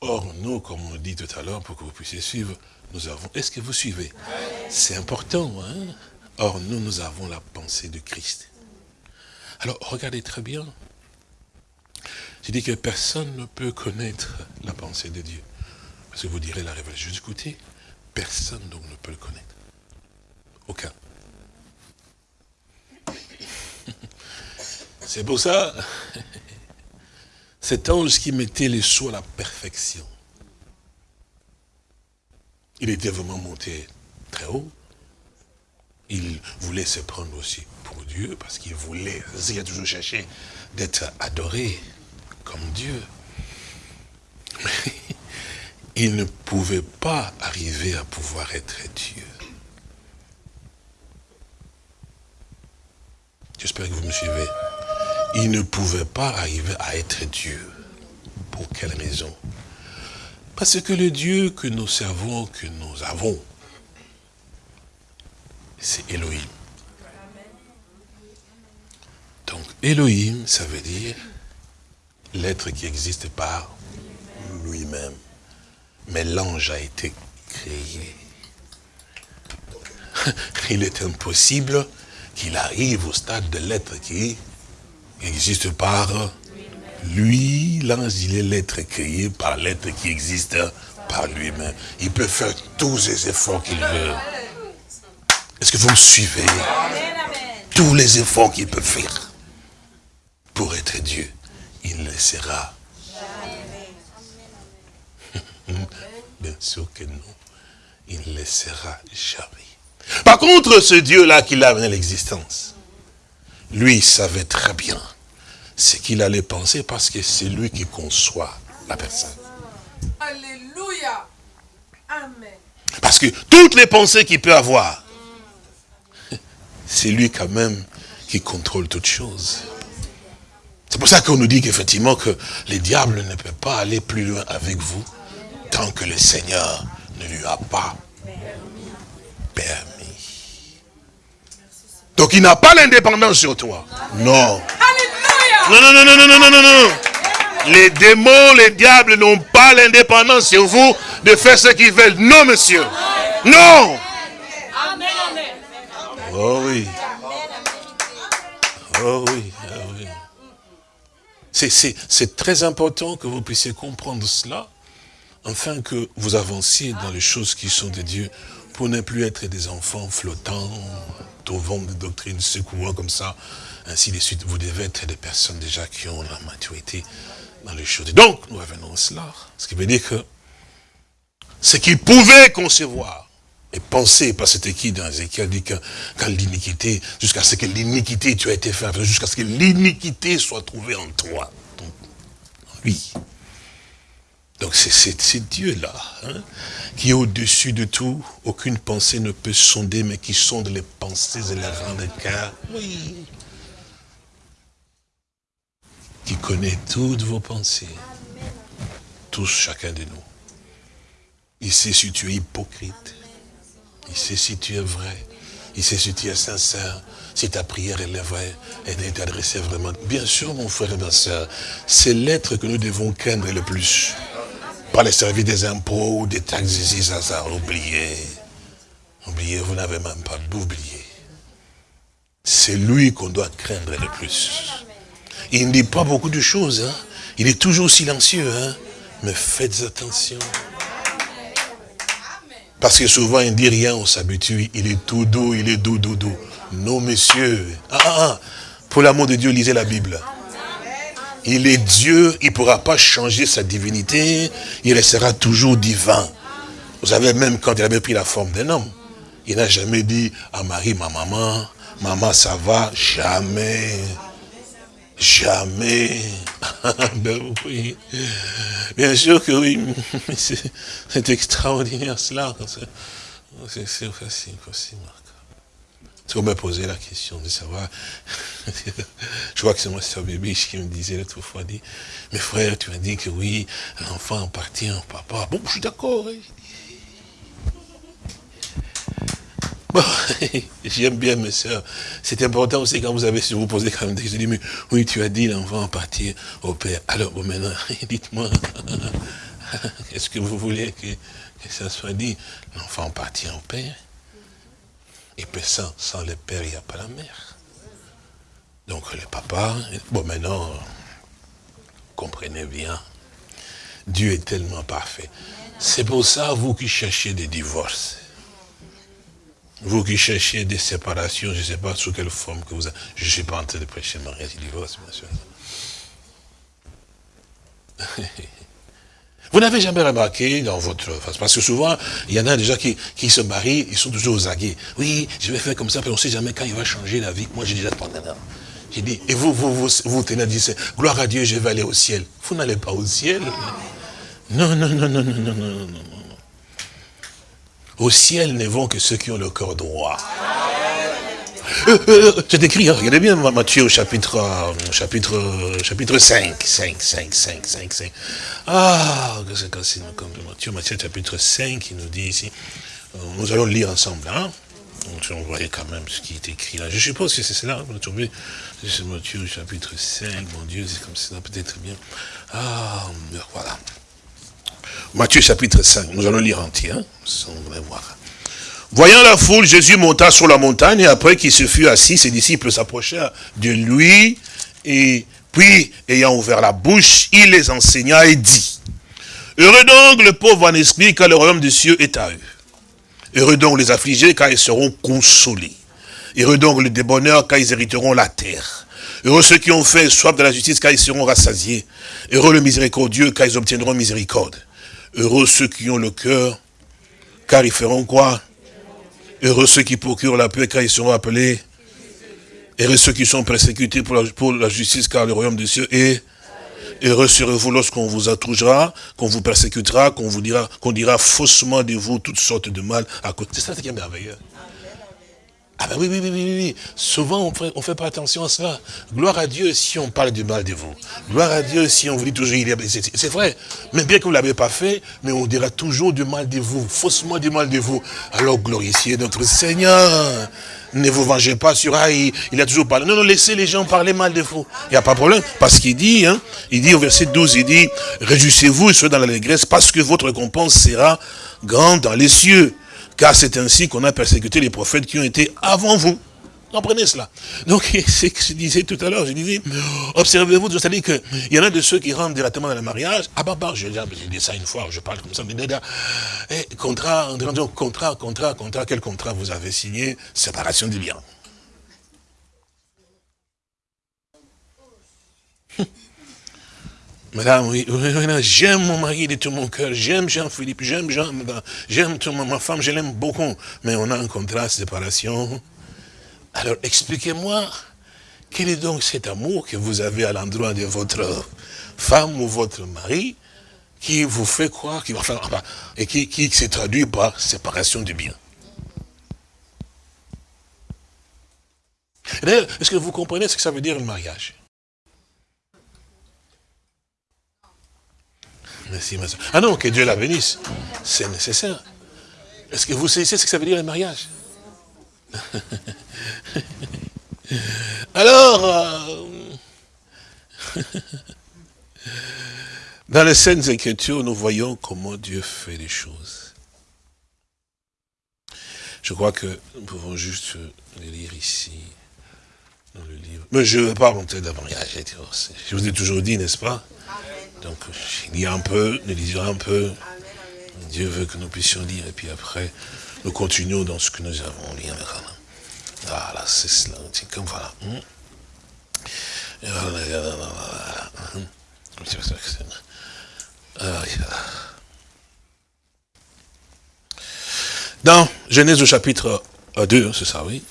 Or, nous, comme on dit tout à l'heure, pour que vous puissiez suivre, nous avons... Est-ce que vous suivez? C'est important, hein? Or, nous, nous avons la pensée de Christ. Alors, regardez très bien. Je dis que personne ne peut connaître la pensée de Dieu. Parce que vous direz la révélation. Écoutez, personne donc ne peut le connaître. Aucun. C'est pour ça, cet ange qui mettait les sous à la perfection, il était vraiment monté très haut. Il voulait se prendre aussi pour Dieu, parce qu'il voulait, il a toujours cherché d'être adoré comme Dieu. Mais il ne pouvait pas arriver à pouvoir être Dieu. J'espère que vous me suivez. Il ne pouvait pas arriver à être Dieu. Pour quelle raison? Parce que le Dieu que nous servons, que nous avons, c'est Elohim. Donc Elohim, ça veut dire l'être qui existe par lui-même. Mais l'ange a été créé. Il est impossible qu'il arrive au stade de l'être qui existe par lui. L'ange, il est l'être créé par l'être qui existe par lui-même. Il peut faire tous les efforts qu'il veut. Est-ce que vous me suivez? Tous les efforts qu'il peut faire pour être Dieu, il le sera. Bien sûr que non. Il ne le sera jamais. Par contre, ce Dieu-là qui l'a amené l'existence, lui, il savait très bien ce qu'il allait penser parce que c'est lui qui conçoit la personne. Alléluia. Amen. Parce que toutes les pensées qu'il peut avoir, c'est lui quand même qui contrôle toutes choses. C'est pour ça qu'on nous dit qu'effectivement que les diables ne peuvent pas aller plus loin avec vous tant que le Seigneur ne lui a pas permis. Donc il n'a pas l'indépendance sur toi. Non. Non, non, non, non, non, non, non, non. Les démons, les diables n'ont pas l'indépendance sur vous de faire ce qu'ils veulent. Non, monsieur. Non. Oh oui. Oh oui, oh oui. C'est très important que vous puissiez comprendre cela, afin que vous avanciez dans les choses qui sont de Dieu, pour ne plus être des enfants flottants, trouvant des doctrines, secouant comme ça, ainsi de suite. Vous devez être des personnes déjà qui ont la maturité dans les choses. Donc, nous revenons à cela. Ce qui veut dire que ce qu'ils pouvaient concevoir et penser, parce que c'était qui dans Ézéchiel dit que quand l'iniquité, jusqu'à ce que l'iniquité, tu as été fait, jusqu'à ce que l'iniquité soit trouvée en toi. Donc, lui. Donc c'est Dieu-là, hein, qui est au-dessus de tout. Aucune pensée ne peut sonder, mais qui sonde les pensées et les rangs de cœur. Oui qui connaît toutes vos pensées. Tous, chacun de nous. Il sait si tu es hypocrite. Il sait si tu es vrai. Il sait si tu es sincère. Si ta prière est vraie, elle est adressée vraiment. Bien sûr, mon frère et ma soeur, c'est l'être que nous devons craindre le plus. Pas les services des impôts ou des taxes ici, ça, ça, oubliez. Oubliez, vous n'avez même pas d'oublier. C'est lui qu'on doit craindre le plus. Il ne dit pas beaucoup de choses. Hein. Il est toujours silencieux. Hein. Mais faites attention. Parce que souvent, il ne dit rien, on s'habitue. Il est tout doux, il est doux, doux, doux. Non, monsieur. Ah, ah, ah. Pour l'amour de Dieu, lisez la Bible. Il est Dieu, il ne pourra pas changer sa divinité. Il restera toujours divin. Vous savez, même quand il avait pris la forme d'un homme, il n'a jamais dit à Marie, ma maman, maman, ça va, jamais. Jamais. ben oui. Bien sûr que oui. C'est extraordinaire cela. C'est facile aussi, Marc. Si vous me posez la question de savoir, je crois que c'est moi, c'est Bébiche qui me disait l'autre fois, dit, mes frères, tu m'as dit que oui, l'enfant appartient au papa. Bon, je suis d'accord. Bon, j'aime bien mes soeurs. C'est important aussi quand vous avez, si vous posez quand même des questions, mais oui, tu as dit l'enfant partir au père. Alors, bon, maintenant, dites-moi, est-ce que vous voulez que, ça soit dit L'enfant partit au père? Et puis sans, sans le père, il n'y a pas la mère. Donc le papa, bon maintenant, comprenez bien, Dieu est tellement parfait. C'est pour ça, vous qui cherchez des divorces, vous qui cherchez des séparations, je ne sais pas sous quelle forme que vous avez. Je ne suis pas en train de prêcher mariage et divorce, bien sûr. Vous n'avez jamais remarqué dans votre parce que souvent, il y en a déjà qui, qui se marient, ils sont toujours aux aguets. Oui, je vais faire comme ça, mais on ne sait jamais quand il va changer la vie. Moi, j'ai déjà J'ai dit, et vous, vous, vous, vous tenez à dire, gloire à Dieu, je vais aller au ciel. Vous n'allez pas au ciel? Non, non, non, non, non, non, non, non. Au ciel ne vont que ceux qui ont le cœur droit. Euh, euh, c'est écrit, hein, regardez bien Matthieu au chapitre, euh, chapitre, chapitre 5, 5, 5, 5, 5, 5. Ah, c'est cassé Matthieu, Matthieu chapitre 5, il nous dit ici, nous allons lire ensemble, hein. Donc, on voyait quand même ce qui est écrit là. Je suppose que c'est cela, vous trouvez? C'est Matthieu chapitre 5, mon Dieu, c'est comme ça, peut-être bien. Ah, voilà. Matthieu chapitre 5, nous allons lire entier, hein, voir. Voyant la foule, Jésus monta sur la montagne, et après qu'il se fut assis, ses disciples s'approchèrent de lui, et puis, ayant ouvert la bouche, il les enseigna et dit, Heureux donc le pauvre en esprit, car le royaume des cieux est à eux. Heureux donc les affligés, car ils seront consolés. Heureux donc les débonneurs, car ils hériteront la terre. Heureux ceux qui ont fait soif de la justice, car ils seront rassasiés. Heureux le miséricordieux, car ils obtiendront miséricorde. Heureux ceux qui ont le cœur, car ils feront quoi? Heureux ceux qui procurent la paix, car ils seront appelés. Heureux ceux qui sont persécutés pour la, justice, car le royaume des cieux est... Heureux serez-vous lorsqu'on vous attrouchera, qu'on vous persécutera, qu'on vous dira, qu'on dira faussement de vous toutes sortes de mal à. C'est ça qui est merveilleux. Ah ben oui, oui, oui, oui, oui. Souvent, on fait, fait pas attention à cela. Gloire à Dieu si on parle du mal de vous. Gloire à Dieu si on vous dit toujours, c'est vrai. Même bien que vous ne l'avez pas fait, mais on dira toujours du mal de vous, faussement du mal de vous. Alors glorifiez notre Seigneur. Ne vous vengez pas sur ah, il, a toujours parlé. Non, non, laissez les gens parler mal de vous. Il n'y a pas de problème. Parce qu'il dit, hein, il dit au verset 12, il dit, réjouissez-vous et soyez dans l'allégresse parce que votre récompense sera grande dans les cieux. Car c'est ainsi qu'on a persécuté les prophètes qui ont été avant vous. Comprenez cela? Donc, c'est ce que je disais tout à l'heure, je disais, observez-vous, c'est-à-dire qu'il y en a de ceux qui rentrent directement dans le mariage. Ah bah, bah, j'ai dit ça une fois, je parle comme ça, mais eh, contrat, contrat, contrat, contrat, quel contrat vous avez signé? Séparation du bien. Madame, oui, j'aime mon mari de tout mon cœur, j'aime Jean-Philippe, j'aime Jean, j'aime ma femme, je l'aime beaucoup, mais on a un contrat de séparation. Alors expliquez-moi, quel est donc cet amour que vous avez à l'endroit de votre femme ou votre mari qui vous fait croire, qui, enfin, et qui, qui se traduit par séparation du bien? Est-ce que vous comprenez ce que ça veut dire le mariage? Merci, ma soeur. Ah non, que Dieu la bénisse. C'est nécessaire. Est-ce que vous savez ce que ça veut dire le mariage? Alors, euh, dans les scènes Écritures, nous voyons comment Dieu fait les choses. Je crois que nous pouvons juste les lire ici, dans le livre. Mais je ne veux pas rentrer dans le mariage. Je vous ai toujours dit, n'est-ce pas? Donc, il y a un peu, nous lisons un peu. Dieu veut que nous puissions lire, et puis après, nous continuons dans ce que nous avons lu. Voilà, c'est cela. comme voilà. Dans Genèse au chapitre 2, c'est ça, oui.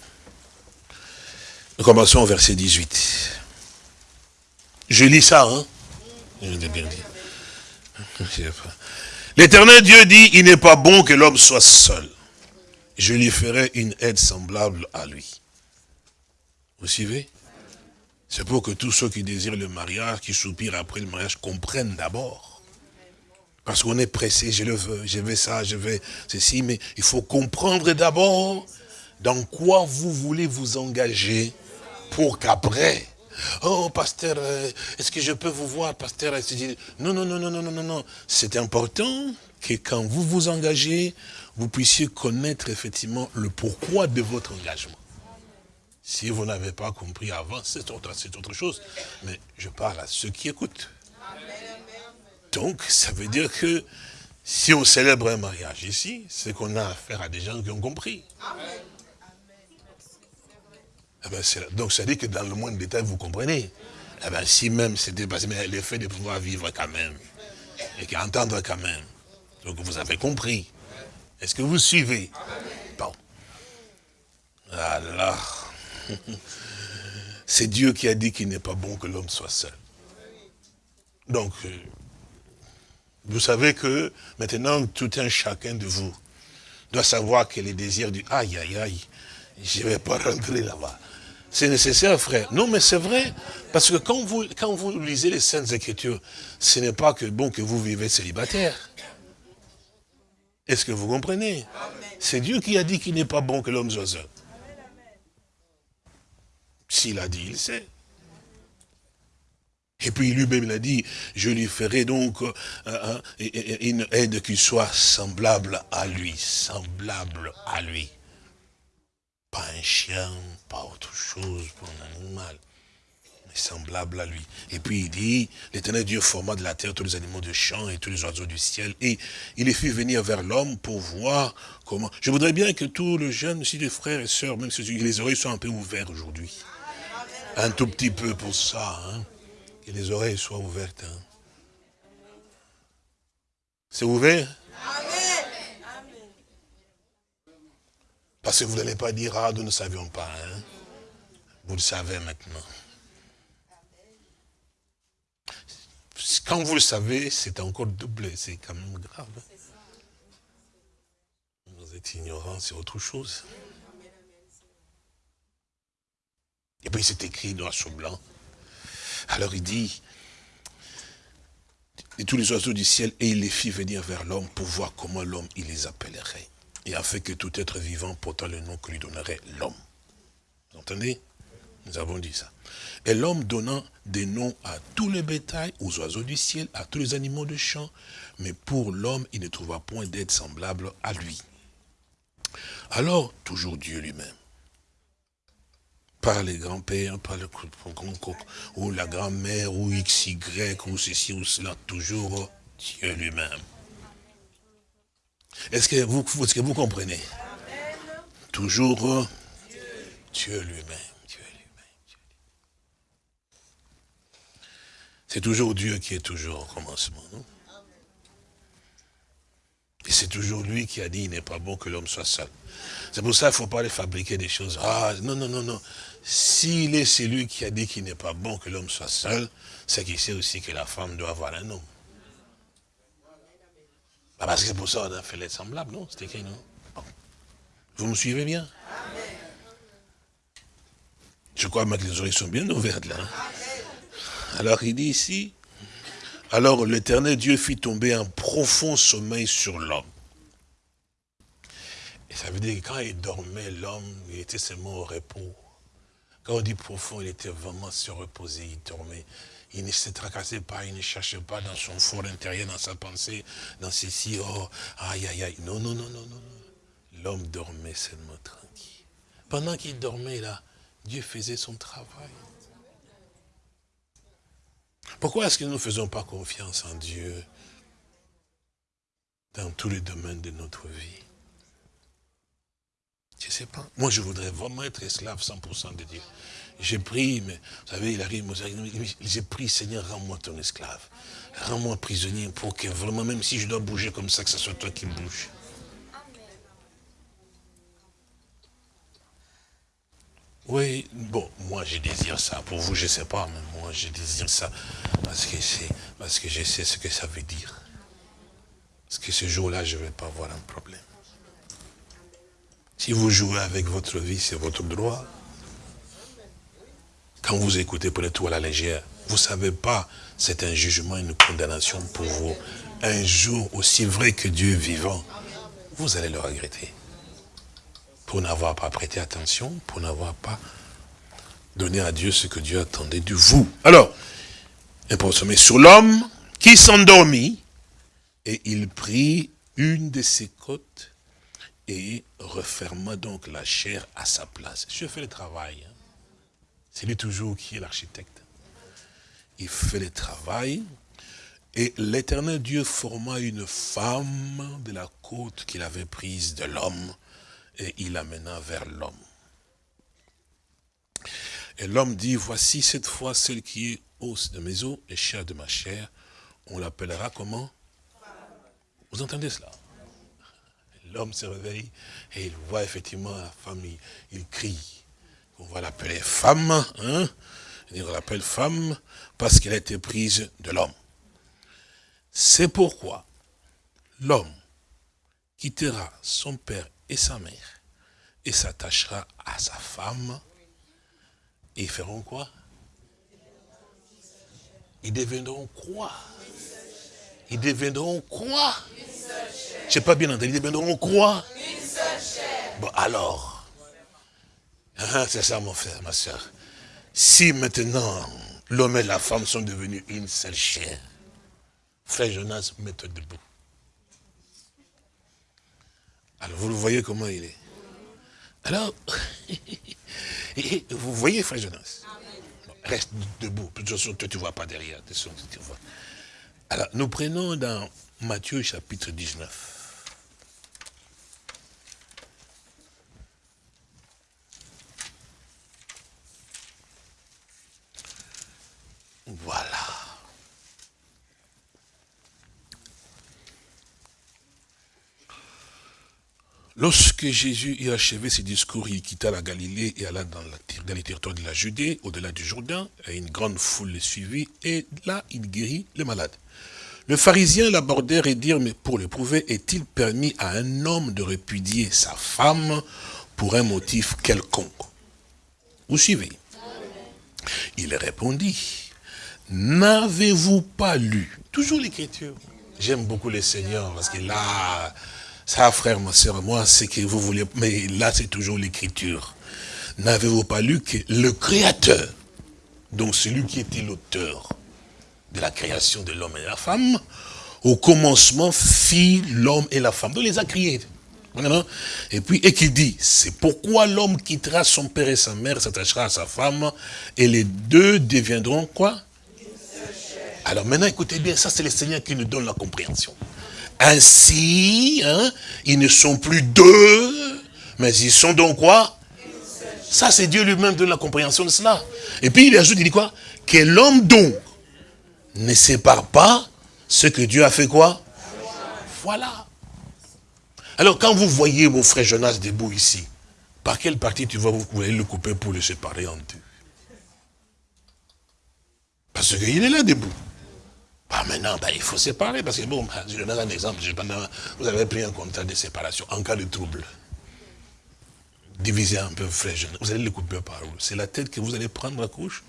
Nous commençons au verset 18. Je lis ça, hein. L'éternel Dieu dit, il n'est pas bon que l'homme soit seul. Je lui ferai une aide semblable à lui. Vous suivez? C'est pour que tous ceux qui désirent le mariage, qui soupirent après le mariage, comprennent d'abord. Parce qu'on est pressé, je le veux, je veux ça, je veux ceci, mais il faut comprendre d'abord dans quoi vous voulez vous engager pour qu'après, Oh, pasteur, euh, est-ce que je peux vous voir, pasteur? Non, non, non, non, non, non, non, non. C'est important que quand vous vous engagez, vous puissiez connaître effectivement le pourquoi de votre engagement. Si vous n'avez pas compris avant, c'est autre, autre chose. Mais je parle à ceux qui écoutent. Donc, ça veut dire que si on célèbre un mariage ici, c'est qu'on a affaire à des gens qui ont compris. Amen. Eh ben, donc, ça dit que dans le moindre détail, vous comprenez. Eh ben, si même c'était passé, mais le fait de pouvoir vivre quand même, et qu'entendre quand même. Donc, vous avez compris. Est-ce que vous suivez? Bon. Alors, c'est Dieu qui a dit qu'il n'est pas bon que l'homme soit seul. Donc, euh, vous savez que maintenant, tout un chacun de vous doit savoir que les désirs du aïe, aïe, aïe, je ne vais pas rentrer là-bas. C'est nécessaire, frère. Non, mais c'est vrai. Parce que quand vous, quand vous lisez les Saintes Écritures, ce n'est pas que bon que vous vivez célibataire. Est-ce que vous comprenez? C'est Dieu qui a dit qu'il n'est pas bon que l'homme soit seul. S'il a dit, il sait. Et puis lui-même, il a dit, je lui ferai donc euh, euh, une aide qui soit semblable à lui, semblable à lui. Pas un chien, pas autre chose, pas un animal, mais semblable à lui. Et puis il dit, l'éternel Dieu forma de la terre tous les animaux de champ et tous les oiseaux du ciel, et il les fit venir vers l'homme pour voir comment... Je voudrais bien que tous les jeunes, si les frères et sœurs, même si les oreilles soient un peu ouvertes aujourd'hui. Un tout petit peu pour ça, hein. que les oreilles soient ouvertes. Hein. C'est ouvert? Parce que vous n'allez pas dire, ah, nous ne savions pas. Hein. Vous le savez maintenant. quand vous le savez, c'est encore doublé, c'est quand même grave. Vous êtes ignorant, c'est autre chose. Et puis c'est écrit noir sur blanc. Alors il dit, et tous les oiseaux du ciel, et il les fit venir vers l'homme pour voir comment l'homme, il les appellerait. Et afin que tout être vivant portant le nom que lui donnerait l'homme. Vous entendez? Nous avons dit ça. Et l'homme donnant des noms à tous les bétails, aux oiseaux du ciel, à tous les animaux de champ, mais pour l'homme, il ne trouva point d'être semblable à lui. Alors, toujours Dieu lui-même, par les grands-pères, par le ou la grand-mère, ou XY, ou ceci, ou cela, toujours Dieu lui-même. Est-ce que vous, comprenez? Toujours Dieu lui-même. C'est toujours Dieu qui est toujours au commencement. Et c'est toujours lui qui a dit, il n'est pas bon que l'homme soit seul. C'est pour ça qu'il ne faut pas aller fabriquer des choses. Ah, non, non, non, non. S'il est celui qui a dit qu'il n'est pas bon que l'homme soit seul, c'est qu'il sait aussi que la femme doit avoir un homme. Ah, parce que c'est pour ça qu'on a fait l'être semblable, non? C'était écrit, non? Vous me suivez bien? Je crois que les oreilles sont bien ouvertes là. Hein. Alors il dit ici, alors l'éternel Dieu fit tomber un profond sommeil sur l'homme. Et ça veut dire que quand il dormait, l'homme, il était seulement au repos. Quand on dit profond, il était vraiment se reposer, il dormait. Il ne se tracassait pas, il ne cherchait pas dans son fort intérieur, dans sa pensée, dans ceci, oh, aïe, aïe, aïe. Non, non, non, non, non. L'homme dormait seulement tranquille. Pendant qu'il dormait là, Dieu faisait son travail. Pourquoi est-ce que nous ne faisons pas confiance en Dieu dans tous les domaines de notre vie? Je ne sais pas. Moi, je voudrais vraiment être esclave 100% de Dieu. J'ai pris, mais vous savez, il arrive, j'ai pris, Seigneur, rends-moi ton esclave. Rends-moi prisonnier pour que vraiment, même si je dois bouger comme ça, que ce soit toi qui bouges. Oui, bon, moi je désire ça. Pour vous, je ne sais pas, mais moi je désire ça parce que, parce que je sais ce que ça veut dire. Parce que ce jour-là, je ne vais pas avoir un problème. Si vous jouez avec votre vie, c'est votre droit. Quand vous écoutez, prenez tout à la légère. Vous ne savez pas, c'est un jugement, une condamnation pour vous. Un jour, aussi vrai que Dieu vivant, vous allez le regretter pour n'avoir pas prêté attention, pour n'avoir pas donné à Dieu ce que Dieu attendait de vous. Alors, sommet sur l'homme qui s'endormit, et il prit une de ses côtes et referma donc la chair à sa place. Je fais le travail. Hein. C'est lui toujours qui est l'architecte. Il fait le travail. Et l'éternel Dieu forma une femme de la côte qu'il avait prise de l'homme et il amena vers l'homme. Et l'homme dit, voici cette fois celle qui est os de mes os et chair de ma chair. On l'appellera comment? Vous entendez cela? L'homme se réveille et il voit effectivement la femme, il, crie. On va l'appeler femme, hein. On l'appelle femme parce qu'elle a été prise de l'homme. C'est pourquoi l'homme quittera son père et sa mère, et s'attachera à sa femme, et ils feront quoi? Ils deviendront quoi? Ils deviendront quoi? Je n'ai pas bien entendu, ils deviendront quoi? Bon, alors, hein, c'est ça mon frère, ma soeur. Si maintenant l'homme et la femme sont devenus une seule chair, frère Jonas, mets-toi debout. Alors vous le voyez comment il est? Alors, vous voyez frère Jonas? Reste debout. De toute façon, toi tu ne vois pas derrière. Alors, nous prenons dans Matthieu chapitre 19. Voilà. Lorsque Jésus eut achevé ses discours, il quitta la Galilée et alla dans, les territoires de la Judée, au-delà du Jourdain, et une grande foule le suivit, et là, il guérit les malades. Le pharisien l'abordèrent et dirent, mais pour le prouver, est-il permis à un homme de répudier sa femme pour un motif quelconque? Vous suivez Il répondit, n'avez-vous pas lu? Toujours l'écriture. J'aime beaucoup le Seigneur, parce que là, ça, frère, ma soeur, moi, c'est que vous voulez, mais là, c'est toujours l'écriture. N'avez-vous pas lu que le Créateur, donc celui qui était l'auteur de la création de l'homme et de la femme, au commencement fit l'homme et la femme. Donc, il les a créés. Et puis, et qu'il dit, c'est pourquoi l'homme quittera son père et sa mère, s'attachera à sa femme, et les deux deviendront quoi? Alors maintenant, écoutez bien, ça c'est le Seigneur qui nous donne la compréhension. Ainsi, hein, ils ne sont plus deux, mais ils sont donc quoi? Ça, c'est Dieu lui-même donne la compréhension de cela. Et puis il ajoute, il dit quoi? Que l'homme donc ne sépare pas ce que Dieu a fait quoi? Voilà. Alors quand vous voyez mon frère Jonas debout ici, par quelle partie tu vas vous le couper pour le séparer en deux? Parce qu'il est là debout. Ah, maintenant, ben, il faut séparer, parce que bon, je donne un exemple, vous avez pris un contrat de séparation en cas de trouble. Divisez un peu, frère, vous allez le couper par où? C'est la tête que vous allez prendre la couche?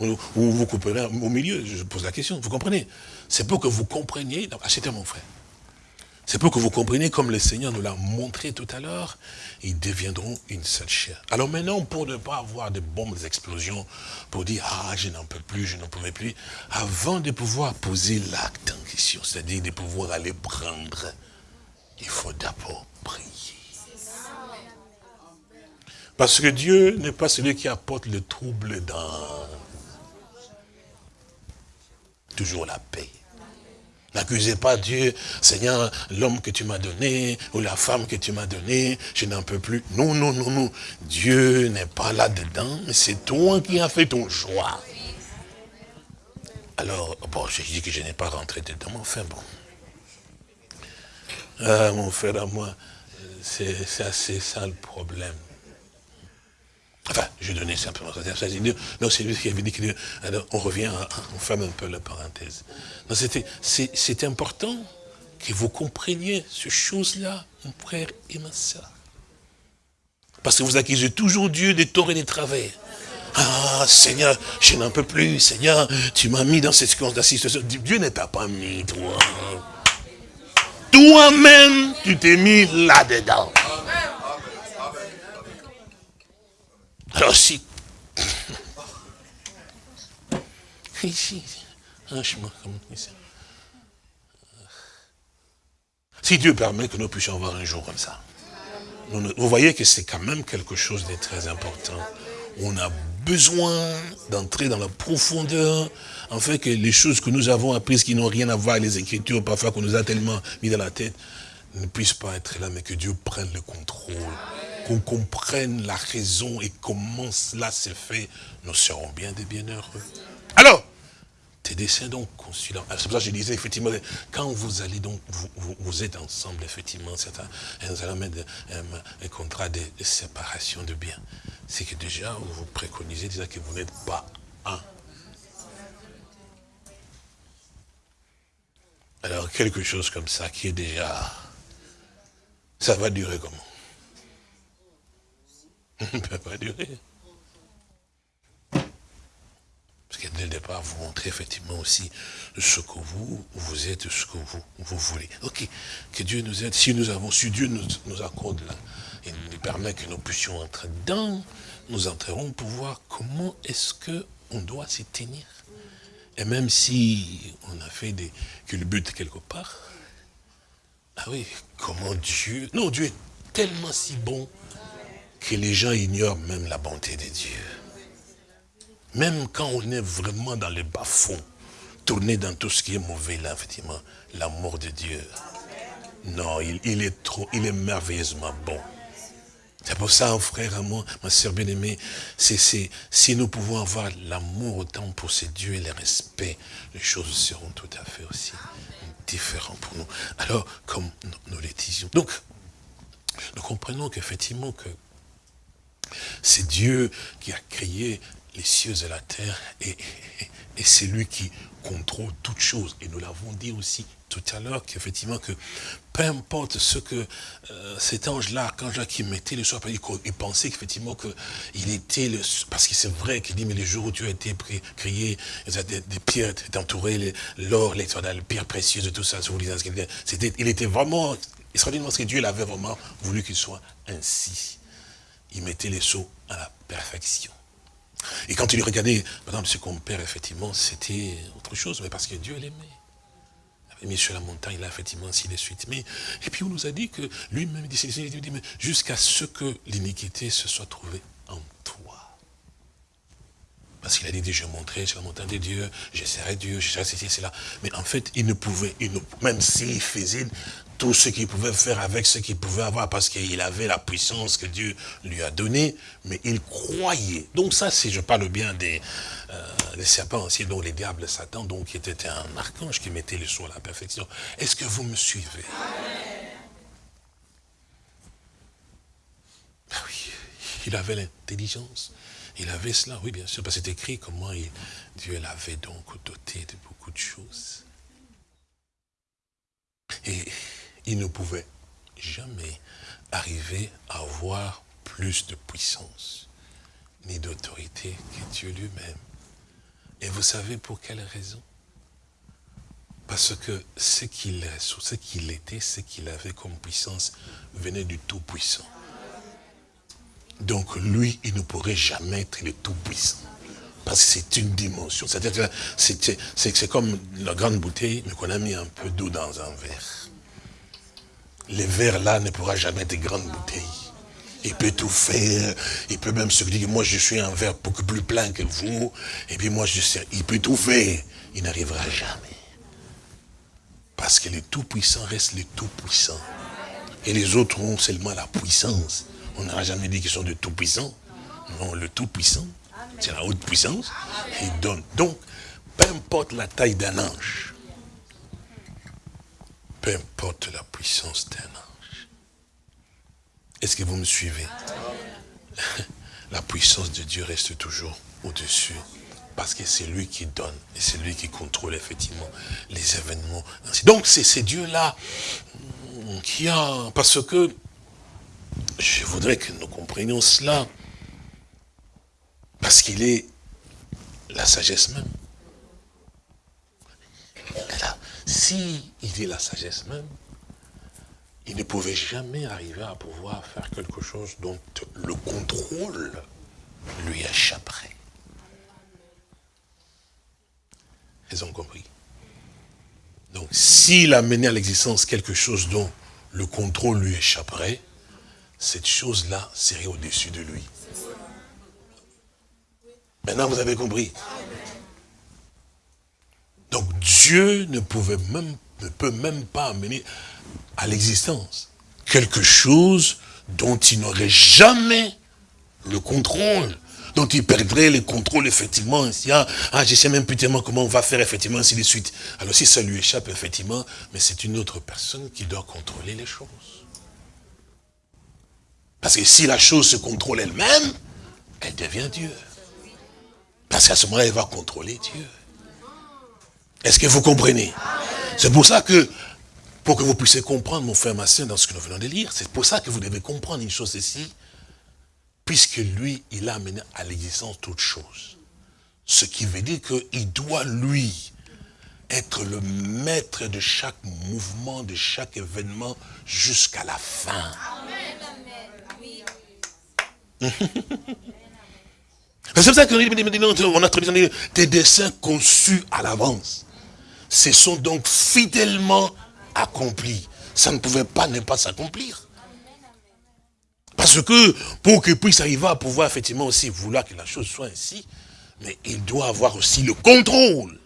Ou, vous couperez au milieu? Je pose la question, vous comprenez? C'est pour que vous compreniez, achetez mon frère. C'est pour que vous compreniez, comme le Seigneur nous l'a montré tout à l'heure, ils deviendront une seule chair. Alors maintenant, pour ne pas avoir de bombes d'explosion, pour dire, ah, je n'en peux plus, je n'en pouvais plus, avant de pouvoir poser l'acte en question, c'est-à-dire de pouvoir aller prendre, il faut d'abord prier. Parce que Dieu n'est pas celui qui apporte le trouble dans toujours la paix. N'accusez pas Dieu, Seigneur, l'homme que tu m'as donné, ou la femme que tu m'as donnée, je n'en peux plus. Non, non, non, non. Dieu n'est pas là-dedans, mais c'est toi qui as fait ton choix. Alors, bon, je dis que je n'ai pas rentré dedans, mais enfin bon. Ah, mon frère à moi, c'est assez ça le problème. Enfin, je donnais simplement ça. Non, c'est lui qui avait dit que on revient, on ferme un peu la parenthèse. C'est important que vous compreniez ces choses-là, mon frère et ma soeur. Parce que vous accusez toujours Dieu des torts et des travers. Ah, Seigneur, je n'en peux plus. Seigneur, tu m'as mis dans cette situation. Dieu ne t'a pas mis, toi. Toi-même, tu t'es mis là-dedans. Alors si... Si Dieu permet que nous puissions avoir un jour comme ça. Vous voyez que c'est quand même quelque chose de très important. On a besoin d'entrer dans la profondeur, afin que les choses que nous avons apprises qui n'ont rien à voir avec les Écritures, parfois qu'on nous a tellement mis dans la tête, ne puissent pas être là, mais que Dieu prenne le contrôle qu'on comprenne la raison et comment cela s'est fait, nous serons bien des bienheureux. Alors, tes desseins donc consulants. C'est pour ça que je disais, effectivement, quand vous allez donc, vous, êtes ensemble, effectivement, un, un, un, contrat de, séparation de biens. C'est que déjà, vous préconisez déjà que vous n'êtes pas un. Alors, quelque chose comme ça qui est déjà... Ça va durer comment? ne peut pas durer. Parce que dès le départ, vous montrez effectivement aussi ce que vous, vous êtes, ce que vous, vous voulez. Ok, que Dieu nous aide. Si nous avons, si Dieu nous, nous accorde là, et nous permet que nous puissions entrer dedans, nous entrerons pour voir comment est-ce qu'on doit s'y tenir. Et même si on a fait des culbutes quelque part, ah oui, comment Dieu, non, Dieu est tellement si bon, que les gens ignorent même la bonté de Dieu. Même quand on est vraiment dans les bas-fonds, tourné dans tout ce qui est mauvais, là, effectivement, l'amour de Dieu. Non, il, est trop, il est merveilleusement bon. C'est pour ça, frère, à moi, ma soeur bien-aimée, c'est si nous pouvons avoir l'amour autant pour ces dieux et le respect, les choses seront tout à fait aussi différentes pour nous. Alors, comme nous, nous les disions. Donc, nous comprenons qu'effectivement que c'est Dieu qui a créé les cieux et la terre et, et c'est lui qui contrôle toutes choses. Et nous l'avons dit aussi tout à l'heure qu'effectivement que peu importe ce que euh, cet ange-là, quand Jacques mettait le soir, il pensait qu'effectivement était le... Parce que c'est vrai qu'il dit, mais les jours où Dieu a été créé, des, des pierres étaient entourées, l'or, les pierres précieuses, tout ça, c'était, il était vraiment extraordinaire parce que Dieu l'avait vraiment voulu qu'il soit ainsi. Il mettait les sceaux à la perfection. Et quand il regardait, par exemple, ce qu'on perd, effectivement, c'était autre chose, mais parce que Dieu l'aimait mis sur la montagne, là, effectivement, ainsi de suite. Mais, et puis on nous a dit que lui-même, dit, dit, jusqu'à ce que l'iniquité se soit trouvée en toi. Parce qu'il a dit, je montrerai sur la montagne de Dieu, j'essaierai Dieu, j'essaierai ceci, cela. Mais en fait, il ne pouvait, il même s'il faisait tout ce qu'il pouvait faire avec ce qu'il pouvait avoir, parce qu'il avait la puissance que Dieu lui a donnée, mais il croyait. Donc ça, si je parle bien des, euh, serpents aussi, dont les diables, Satan, donc qui était un archange qui mettait le sceau à la perfection. Est-ce que vous me suivez? Ah Oui, il avait l'intelligence. Il avait cela, oui, bien sûr, parce que c'est écrit comment Dieu l'avait donc doté de beaucoup de choses. Il ne pouvait jamais arriver à avoir plus de puissance ni d'autorité que Dieu lui-même. Et vous savez pour quelle raison? Parce que ce qu'il ce qu'il était, ce qu'il avait comme puissance, venait du Tout-Puissant. Donc lui, il ne pourrait jamais être le Tout-Puissant. Parce que c'est une dimension. C'est comme la grande bouteille, mais qu'on a mis un peu d'eau dans un verre le verre là ne pourra jamais être grande bouteille. Il peut tout faire, il peut même se dire, moi je suis un verre beaucoup plus plein que vous, et puis moi je sais, il peut tout faire, il n'arrivera jamais. Parce que le Tout-Puissant reste le Tout-Puissant. Et les autres ont seulement la puissance. On n'aura jamais dit qu'ils sont de Tout-Puissant. Non, le Tout-Puissant, c'est la haute puissance. Il donne. Donc, peu importe la taille d'un ange, peu importe la puissance d'un ange. Est-ce que vous me suivez? La puissance de Dieu reste toujours au-dessus. Parce que c'est lui qui donne et c'est lui qui contrôle effectivement les événements. Donc c'est ces dieux-là qui a... Parce que je voudrais que nous comprenions cela. Parce qu'il est la sagesse même. Si il est la sagesse même, il ne pouvait jamais arriver à pouvoir faire quelque chose dont le contrôle lui échapperait. Ils ont compris. Donc, s'il a mené à l'existence quelque chose dont le contrôle lui échapperait, cette chose-là serait au-dessus de lui. Maintenant, vous avez compris. Donc Dieu ne pouvait même, ne peut même pas amener à l'existence quelque chose dont il n'aurait jamais le contrôle, dont il perdrait le contrôle effectivement. Ah, je sais même plus tellement comment on va faire effectivement, ainsi de suite. Alors si ça lui échappe effectivement, mais c'est une autre personne qui doit contrôler les choses. Parce que si la chose se contrôle elle-même, elle devient Dieu. Parce qu'à ce moment-là, elle va contrôler Dieu. Est-ce que vous comprenez? C'est pour ça que, pour que vous puissiez comprendre, mon frère, ma soeur, dans ce que nous venons de lire, c'est pour ça que vous devez comprendre une chose ici, puisque lui, il a amené à l'existence toute chose. Ce qui veut dire qu'il doit, lui, être le maître de chaque mouvement, de chaque événement, jusqu'à la fin. C'est pour ça qu'on a très des dessins conçus à l'avance se sont donc fidèlement accomplis. Ça ne pouvait pas ne pas s'accomplir. Parce que pour qu'il puisse arriver à pouvoir effectivement aussi vouloir que la chose soit ainsi, mais il doit avoir aussi le contrôle,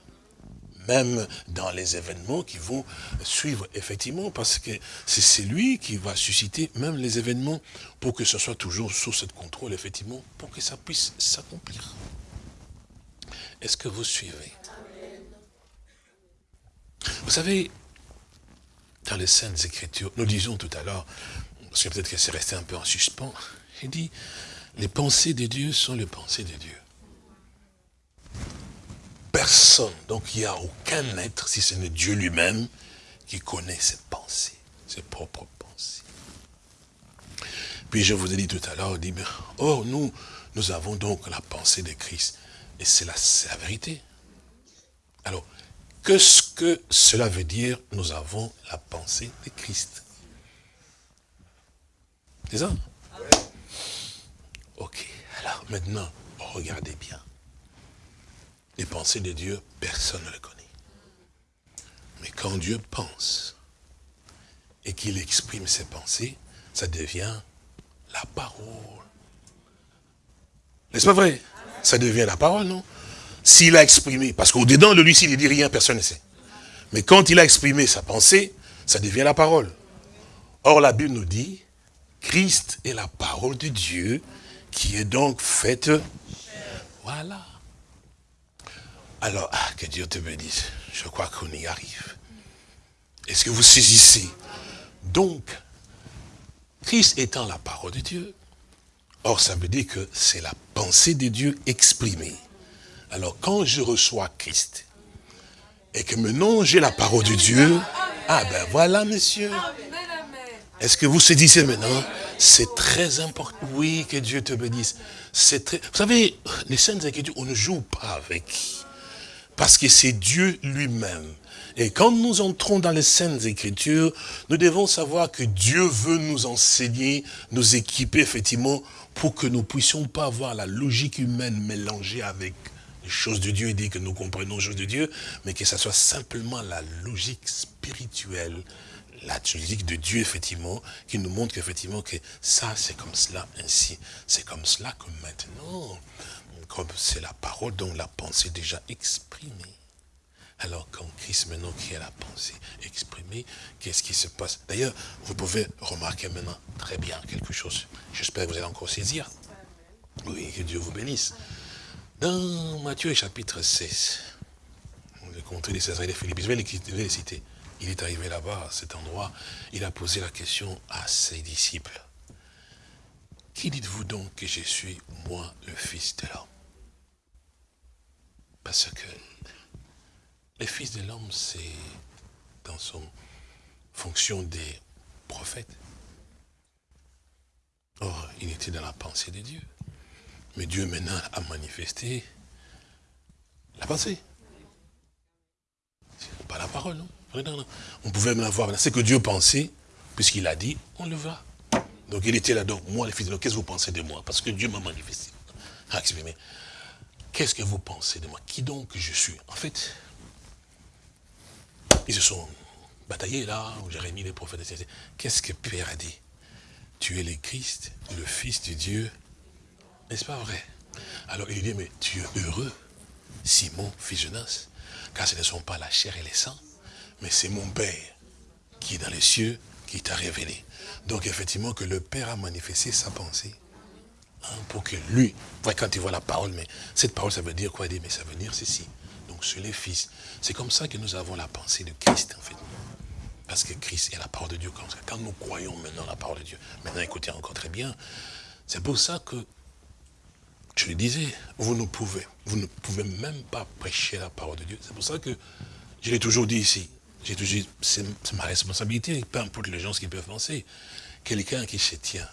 même dans les événements qui vont suivre, effectivement, parce que c'est lui qui va susciter même les événements pour que ce soit toujours sous ce contrôle, effectivement, pour que ça puisse s'accomplir. Est-ce que vous suivez? Vous savez, dans les Saintes Écritures, nous disions tout à l'heure, parce que peut-être que c'est resté un peu en suspens, il dit, les pensées de Dieu sont les pensées de Dieu. Personne, donc il n'y a aucun être, si ce n'est Dieu lui-même, qui connaît ses pensées, ses propres pensées. Puis je vous ai dit tout à l'heure, dit, oh, nous, nous avons donc la pensée de Christ. Et c'est la, la vérité. Alors, qu'est-ce que cela veut dire Nous avons la pensée de Christ. C'est ça Ok. Alors maintenant, regardez bien. Les pensées de Dieu, personne ne les connaît. Mais quand Dieu pense et qu'il exprime ses pensées, ça devient la parole. N'est-ce pas vrai? Ça devient la parole, non? S'il a exprimé, parce qu'au-dedans de lui, s'il ne dit rien, personne ne sait. Mais quand il a exprimé sa pensée, ça devient la parole. Or, la Bible nous dit, Christ est la parole de Dieu qui est donc faite. Voilà. Alors, ah, que Dieu te bénisse. Je crois qu'on y arrive. Est-ce que vous saisissez? Donc, Christ étant la parole de Dieu, or ça veut dire que c'est la pensée de Dieu exprimée. Alors, quand je reçois Christ, et que maintenant j'ai la parole de Dieu, ah ben voilà, monsieur. Est-ce que vous saisissez maintenant? C'est très important. Oui, que Dieu te bénisse. C'est très... Vous savez, les saintes Écritures, on ne joue pas avec. Parce que c'est Dieu lui-même. Et quand nous entrons dans les Saintes Écritures, nous devons savoir que Dieu veut nous enseigner, nous équiper effectivement pour que nous ne puissions pas avoir la logique humaine mélangée avec les choses de Dieu et dire que nous comprenons les choses de Dieu, mais que ce soit simplement la logique spirituelle la logique de Dieu, effectivement, qui nous montre qu'effectivement, que ça, c'est comme cela, ainsi. C'est comme cela que maintenant, comme c'est la parole dont la pensée déjà exprimée. Alors quand Christ maintenant qui a la pensée exprimée, qu'est-ce qui se passe? D'ailleurs, vous pouvez remarquer maintenant très bien quelque chose. J'espère que vous allez encore saisir. Oui, que Dieu vous bénisse. Dans Matthieu chapitre 16, le comté des César et des Philippe, je vais les citer. Il est arrivé là-bas, à cet endroit, il a posé la question à ses disciples. Qui dites-vous donc que je suis, moi, le Fils de l'homme? Parce que le Fils de l'homme, c'est dans son fonction des prophètes. Or, il était dans la pensée de Dieu. Mais Dieu maintenant a manifesté la pensée. Pas la parole, non? On pouvait même avoir, c'est que Dieu pensait, puisqu'il a dit, on le verra. Donc il était là, donc moi les fils de qu'est-ce que vous pensez de moi? Parce que Dieu m'a manifesté, a exprimé. Qu'est-ce que vous pensez de moi? Qui donc je suis? En fait, ils se sont bataillés là, où Jérémie, les prophètes, etc. Qu'est-ce que Pierre a dit? Tu es le Christ, le Fils de Dieu. N'est-ce pas vrai? Alors il dit, mais tu es heureux, Simon, fils de Nas, car ce ne sont pas la chair et les sangs, mais c'est mon Père qui est dans les cieux qui t'a révélé. Donc effectivement que le Père a manifesté sa pensée. Hein, pour que lui, quand tu vois la parole, mais cette parole ça veut dire quoi? Mais ça veut dire ceci. Donc sur les fils. C'est comme ça que nous avons la pensée de Christ en fait. Parce que Christ est la parole de Dieu. Quand nous croyons maintenant la parole de Dieu. Maintenant écoutez encore très bien. C'est pour ça que je le disais, vous ne pouvez, vous ne pouvez même pas prêcher la parole de Dieu. C'est pour ça que je l'ai toujours dit ici. J'ai toujours c'est ma responsabilité, peu importe les gens ce qu'ils peuvent penser. Quelqu'un qui se tient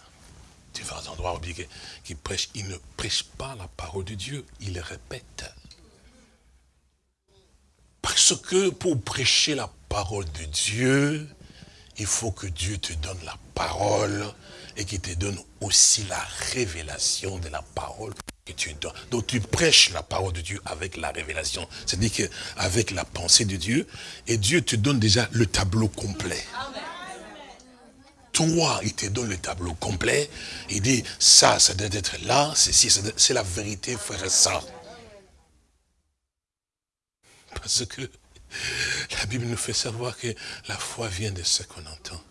différents endroits obligés, qui prêche, il ne prêche pas la parole de Dieu, il répète. Parce que pour prêcher la parole de Dieu, il faut que Dieu te donne la parole et qu'il te donne aussi la révélation de la parole que tu donnes. Donc tu prêches la parole de Dieu avec la révélation. C'est-à-dire qu'avec la pensée de Dieu, et Dieu te donne déjà le tableau complet. Toi, il te donne le tableau complet. Il dit, ça, ça doit être là, c'est la vérité, frère ça. Parce que la Bible nous fait savoir que la foi vient de ce qu'on entend.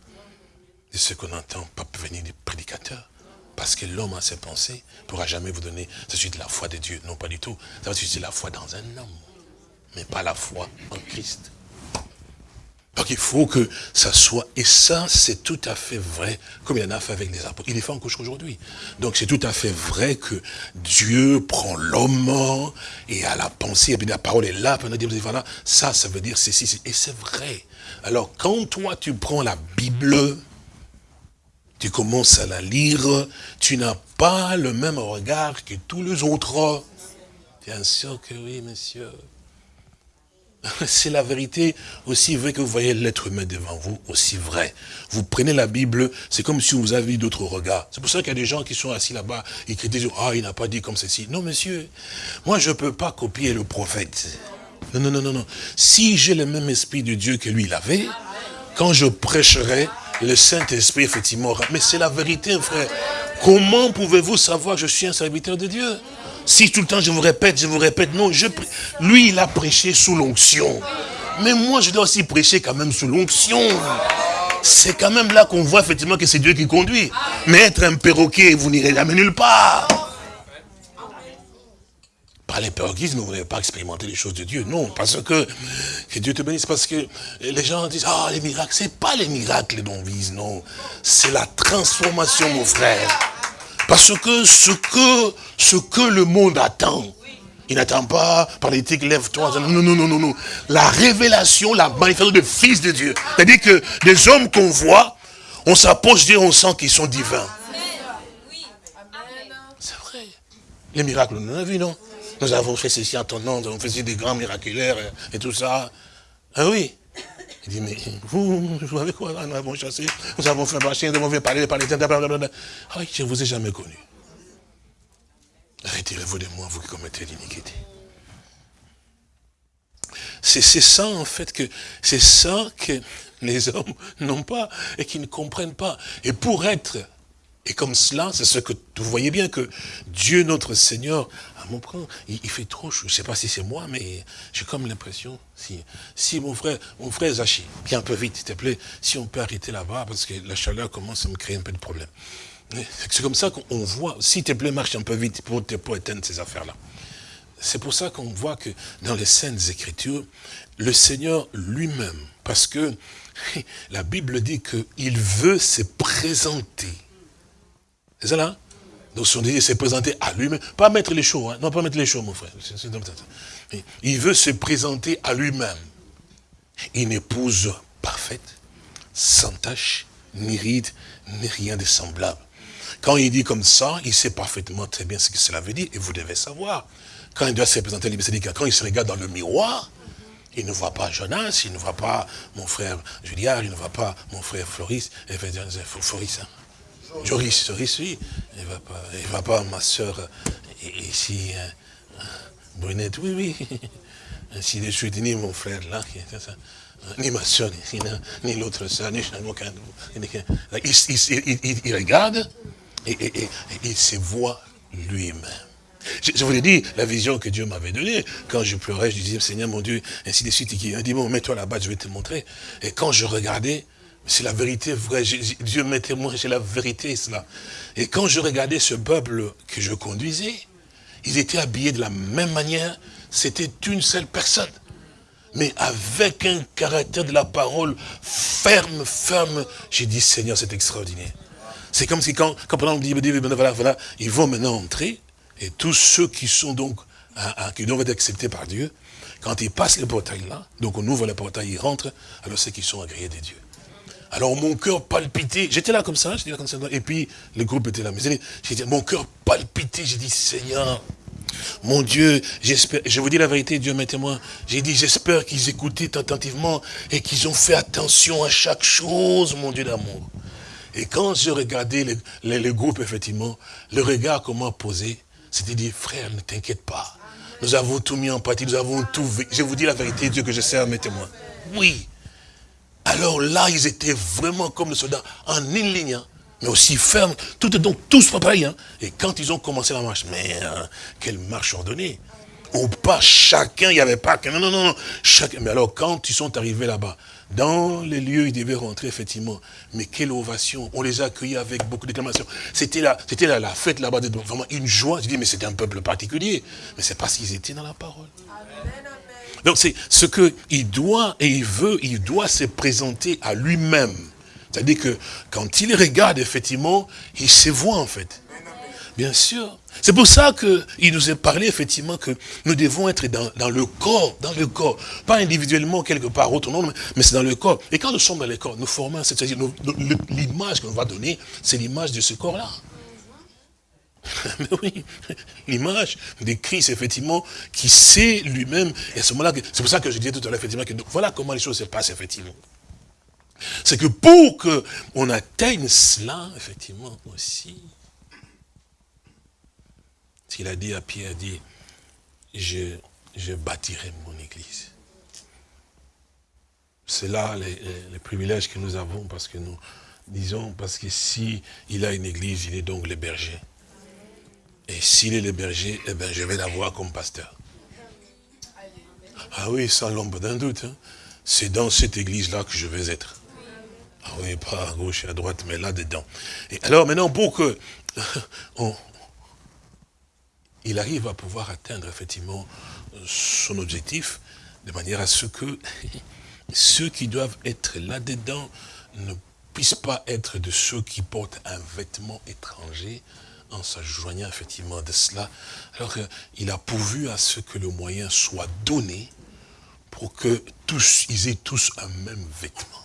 De ce qu'on entend, pas venir des prédicateurs. Parce que l'homme a ses pensées, ne pourra jamais vous donner de la foi de Dieu. Non, pas du tout. Ça va susciter la foi dans un homme, mais pas la foi en Christ. Donc il faut que ça soit, et ça c'est tout à fait vrai, comme il en a fait avec les apôtres. Il est fait encore aujourd'hui. Donc c'est tout à fait vrai que Dieu prend l'homme et à la pensée, et puis la parole est là, puis on dit, voilà, ça, ça veut dire ceci, et c'est vrai. Alors quand toi tu prends la Bible, tu commences à la lire, tu n'as pas le même regard que tous les autres. Bien sûr que oui, monsieur. C'est la vérité aussi vrai que vous voyez l'être humain devant vous, aussi vrai. Vous prenez la Bible, c'est comme si vous aviez d'autres regards. C'est pour ça qu'il y a des gens qui sont assis là-bas, ils critiquent, ah, il n'a pas dit comme ceci. Non, monsieur, moi je ne peux pas copier le prophète. Non, non, non, non, non. Si j'ai le même esprit de Dieu que lui, il avait, quand je prêcherai, le Saint-Esprit, effectivement, mais c'est la vérité, frère. Comment pouvez-vous savoir que je suis un serviteur de Dieu? Si tout le temps je vous répète, je vous répète, non, je, lui il a prêché sous l'onction. Mais moi je dois aussi prêcher quand même sous l'onction. C'est quand même là qu'on voit effectivement que c'est Dieu qui conduit. Mais être un perroquet, vous n'irez jamais nulle part. Par les perroquisme, vous n'avez pas expérimenté les choses de Dieu. Non, parce que, que Dieu te bénisse, parce que les gens disent, ah, les miracles, c'est pas les miracles dont on vise, non. C'est la transformation, mon frère. Parce que ce que, ce que le monde attend, il n'attend pas par l'éthique, lève-toi. Non, non, non, non, non. La révélation, la manifestation de fils de Dieu. C'est-à-dire que des hommes qu'on voit, on s'approche d'eux, on sent qu'ils sont divins. C'est vrai. Les miracles, on en a vu, non? Nous avons fait ceci en ton nous avons fait des grands miraculaires et, tout ça. Ah oui. Il dit, mais vous, vous savez quoi Nous avons chassé, nous avons fait marcher, nous avons fait parler, parler, Ah, je ne vous ai jamais connu. Retirez-vous de moi, vous qui commettez l'iniquité. C'est ça, en fait, que c'est ça que les hommes n'ont pas et qui ne comprennent pas. Et pour être, et comme cela, c'est ce que vous voyez bien que Dieu notre Seigneur mon il, fait trop chaud. Je ne sais pas si c'est moi, mais j'ai comme l'impression, si, si mon frère, mon frère Zachi, viens un peu vite, s'il te plaît, si on peut arrêter là-bas, parce que la chaleur commence à me créer un peu de problème. C'est comme ça qu'on voit, s'il te plaît, marche un peu vite pour, pour éteindre ces affaires-là. C'est pour ça qu'on voit que dans les Saintes Écritures, le Seigneur lui-même, parce que la Bible dit qu'il veut se présenter. C'est ça là? Donc son désir s'est présenté à lui-même. Pas mettre les choses, hein. non pas mettre les choses, mon frère. Il veut se présenter à lui-même. Une épouse parfaite, sans tache, ni ride, ni rien de semblable. Quand il dit comme ça, il sait parfaitement très bien ce que cela veut dire, et vous devez savoir. Quand il doit se présenter à lui, quand il se regarde dans le miroir, il ne voit pas Jonas, il ne voit pas mon frère Juliard, il ne voit pas mon frère Floris, et Floris, hein. Joris, Joris, oui. Il ne va pas, il va pas, ma soeur, ici, hein, Brunette, oui, oui. Ainsi de suite, ni mon frère là, ni ma soeur, ni, l'autre soeur, ni aucun. Il, il, il, regarde et, il se voit lui-même. Je, je, vous l'ai dit, la vision que Dieu m'avait donnée, quand je pleurais, je disais, Seigneur mon Dieu, ainsi de suite, il dit, bon, mets-toi là-bas, je vais te montrer. Et quand je regardais, c'est la vérité vraie. Dieu m'est témoin, c'est la vérité, cela. Et quand je regardais ce peuple que je conduisais, ils étaient habillés de la même manière. C'était une seule personne. Mais avec un caractère de la parole ferme, ferme. J'ai dit, Seigneur, c'est extraordinaire. C'est comme si quand, quand on dit, voilà, voilà, ils vont maintenant entrer, et tous ceux qui sont donc, qui doivent être acceptés par Dieu, quand ils passent le portail là, donc on ouvre le portail, ils rentrent, alors ceux qui sont agréés des dieux. Alors mon cœur palpitait. J'étais là comme ça, j'étais là comme ça. Et puis le groupe était là. Mais mon cœur palpitait. J'ai dit, Seigneur, mon Dieu, j'espère, je vous dis la vérité, Dieu m'est témoin. J'ai dit, j'espère qu'ils écoutaient attentivement et qu'ils ont fait attention à chaque chose, mon Dieu d'amour. Et quand je regardais le, groupe, effectivement, le regard qu'on m'a posé, c'était dit, frère, ne t'inquiète pas. Nous avons tout mis en pratique, nous avons tout Je vous dis la vérité, Dieu que je sers, mes témoins. Oui, alors là, ils étaient vraiment comme les soldats, en une ligne, hein. mais aussi fermes, tout, donc tous pareil. Hein. Et quand ils ont commencé la marche, mais hein, quelle marche ordonnée Ou pas chacun, il n'y avait pas que... Non, non, non, chacun. Mais alors, quand ils sont arrivés là-bas, dans les lieux, ils devaient rentrer, effectivement. Mais quelle ovation On les a accueillis avec beaucoup d'éclamations. C'était la, la, la fête là-bas, vraiment une joie. Je dis, mais c'était un peuple particulier. Mais c'est parce qu'ils étaient dans la parole. Donc c'est ce qu'il doit et il veut, il doit se présenter à lui-même. C'est-à-dire que quand il regarde, effectivement, il se voit en fait. Bien sûr. C'est pour ça qu'il nous est parlé, effectivement, que nous devons être dans, le corps, dans le corps. Pas individuellement, quelque part, autre non, mais c'est dans le corps. Et quand nous sommes dans le corps, nous formons, c'est-à-dire l'image qu'on va donner, c'est l'image de ce corps-là. Mais oui, l'image de Christ, effectivement, qui sait lui-même. Et ce moment-là, c'est pour ça que je disais tout à l'heure, effectivement, que voilà comment les choses se passent, effectivement. C'est que pour qu'on atteigne cela, effectivement, aussi, il a dit à Pierre, dit, je, je bâtirai mon église. C'est là les, privilèges que nous avons parce que nous disons, parce que si a une église, il est donc le berger. Et s'il est le berger, eh ben, je vais l'avoir comme pasteur. Ah oui, sans l'ombre d'un doute. Hein. C'est dans cette église-là que je vais être. Ah oui, pas à gauche et à droite, mais là-dedans. Et alors maintenant, pour que il arrive à pouvoir atteindre effectivement son objectif, de manière à ce que ceux qui doivent être là-dedans ne puissent pas être de ceux qui portent un vêtement étranger, en s'ajoignant effectivement de cela, alors qu'il a pourvu à ce que le moyen soit donné pour que tous, ils aient tous un même vêtement.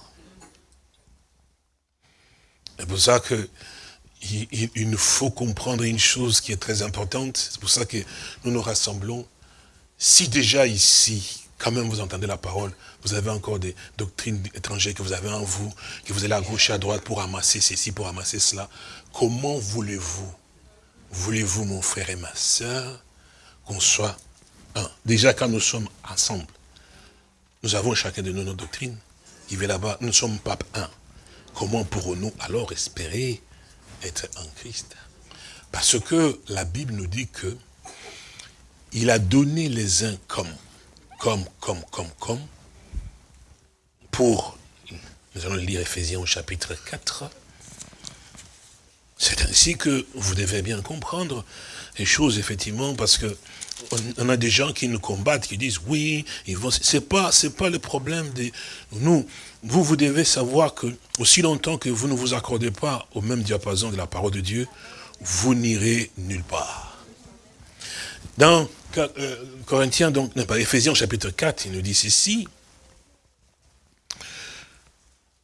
C'est pour ça que il, nous faut comprendre une chose qui est très importante. C'est pour ça que nous nous rassemblons. Si déjà ici, quand même vous entendez la parole, vous avez encore des doctrines étrangères que vous avez en vous, que vous allez à gauche et à droite pour amasser ceci, pour amasser cela, comment voulez-vous Voulez-vous, mon frère et ma soeur, qu'on soit un? Déjà, quand nous sommes ensemble, nous avons chacun de nous nos doctrines. Il va là-bas, nous ne sommes pas un. Comment pourrons-nous alors espérer être en Christ? Parce que la Bible nous dit que il a donné les uns comme, comme, comme, comme, comme, pour, nous allons lire Ephésiens au chapitre 4, c'est ainsi que vous devez bien comprendre les choses, effectivement, parce que on, a des gens qui nous combattent, qui disent oui, ils vont. C'est pas, c'est pas le problème de nous. Vous, vous devez savoir que aussi longtemps que vous ne vous accordez pas au même diapason de la parole de Dieu, vous n'irez nulle part. Dans euh, Corinthiens, donc, pas Ephésiens chapitre 4, il nous dit ceci,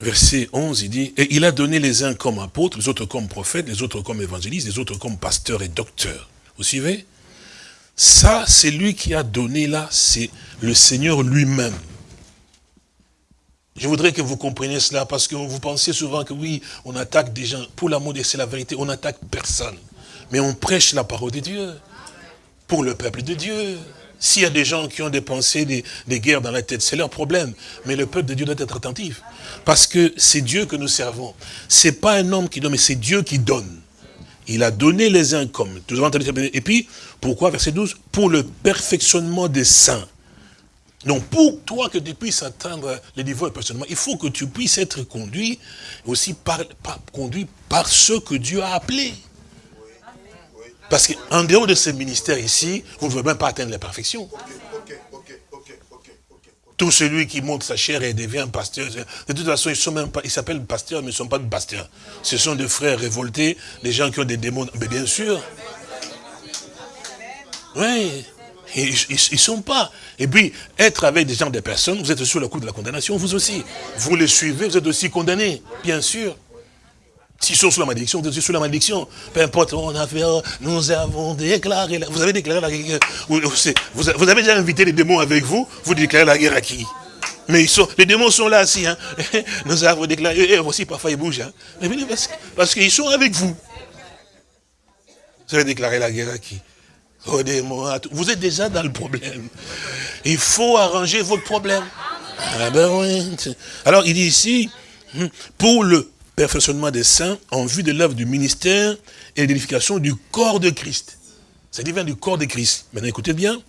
verset 11, il dit, et il a donné les uns comme apôtres, les autres comme prophètes, les autres comme évangélistes, les autres comme pasteurs et docteurs. Vous suivez? Ça, c'est lui qui a donné là, c'est le Seigneur lui-même. Je voudrais que vous compreniez cela, parce que vous pensez souvent que oui, on attaque des gens, pour l'amour de c'est la vérité, on n'attaque personne. Mais on prêche la parole de Dieu, pour le peuple de Dieu. S'il y a des gens qui ont des pensées, des, guerres dans la tête, c'est leur problème. Mais le peuple de Dieu doit être attentif. Parce que c'est Dieu que nous servons. C'est pas un homme qui donne, mais c'est Dieu qui donne. Il a donné les uns comme. Et puis, pourquoi, verset 12 Pour le perfectionnement des saints. Donc, pour toi que tu puisses atteindre le niveau de perfectionnement, il faut que tu puisses être conduit aussi par, conduit par ceux que Dieu a appelés. Parce qu'en dehors de ce ministère ici, vous ne pouvez même pas atteindre la perfection. Tout celui qui monte sa chair et devient pasteur, de toute façon, ils sont même pas, ils s'appellent pasteurs, mais ils ne sont pas de pasteurs. Ce sont des frères révoltés, des gens qui ont des démons. Mais bien sûr. Oui. Ils ne sont pas. Et puis, être avec des gens, des personnes, vous êtes sur le coup de la condamnation, vous aussi. Vous les suivez, vous êtes aussi condamnés, bien sûr. S'ils sont sous la malédiction, vous êtes sous la malédiction. Peu importe, on a fait, nous avons déclaré, la... vous avez déclaré la guerre. Vous, avez déjà invité les démons avec vous, vous déclarez la guerre à qui? Mais ils sont, les démons sont là aussi. Hein. Nous avons déclaré, et aussi parfois ils bougent. Hein. Mais parce, parce qu'ils sont avec vous. Vous avez déclaré la guerre à qui? Aux démons, Vous êtes déjà dans le problème. Il faut arranger votre problème. Ah ben oui. Alors il dit ici, hmm, pour le perfectionnement des saints en vue de l'œuvre du ministère et l'édification du corps de Christ. Ça divin du corps de Christ. Maintenant, écoutez bien.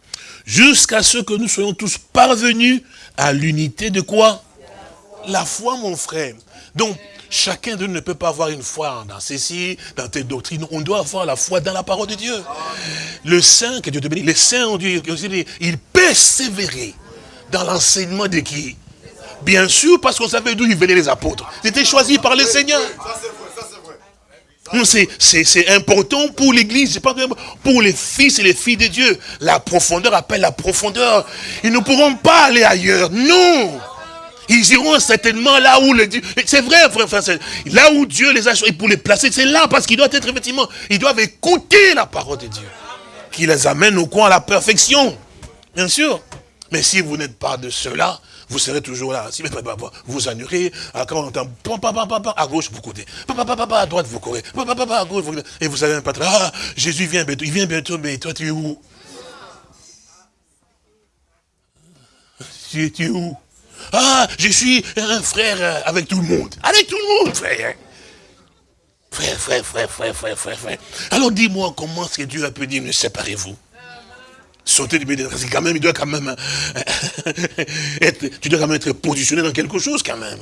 Jusqu'à ce que nous soyons tous parvenus à l'unité de quoi? La foi, mon frère. Donc, chacun de nous ne peut pas avoir une foi dans ceci, dans tes doctrines. On doit avoir la foi dans la parole de Dieu. Le saint, que Dieu te bénisse, les saints ont dit, ils persévéraient Dans l'enseignement de qui? Bien sûr, parce qu'on savait d'où ils venaient les apôtres. Ils étaient choisis par le Seigneur. C'est important pour l'église, pas pour les fils et les filles de Dieu. La profondeur appelle la profondeur. Ils ne pourront pas aller ailleurs. Non. Ils iront certainement là où le Dieu. C'est vrai, frère, frère, là où Dieu les a choisis pour les placer. C'est là parce qu'ils doivent être effectivement, ils doivent écouter la parole de Dieu. Qui les amène au coin à la perfection. Bien sûr. Mais si vous n'êtes pas de cela, vous serez toujours là. Si vous annulez, quand on entend à gauche, vous courez. À droite, vous courez. À gauche, Et vous savez même pas, ah, Jésus vient bientôt, il vient bientôt, mais toi, tu es où? Tu es où? Ah, je suis un frère avec tout le monde. Avec tout le monde, frère. Frère, frère, frère, frère, frère, frère, frère. Alors dis-moi, comment est-ce que Dieu a pu dire, ne séparez-vous? Sauter du milieu, parce que quand même, il doit quand même être, tu dois quand même être positionné dans quelque chose quand même.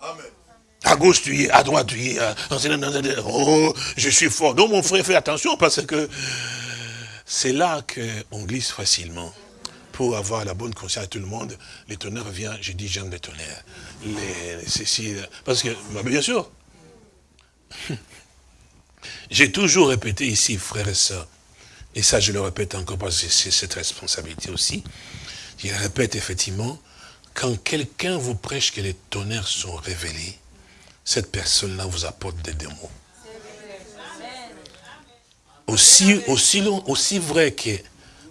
Amen. À gauche tu y es, à droite tu y es. Oh, je suis fort. Donc mon frère, fais attention parce que c'est là qu'on glisse facilement. Pour avoir la bonne conscience à tout le monde, les tonnerres viennent, je dis j'aime les tonnerres. Les, parce que, bah, bien sûr, j'ai toujours répété ici, frères et sœurs, et ça je le répète encore parce que c'est cette responsabilité aussi, je répète effectivement, quand quelqu'un vous prêche que les tonnerres sont révélés, cette personne-là vous apporte des démons. Aussi, aussi, aussi vrai que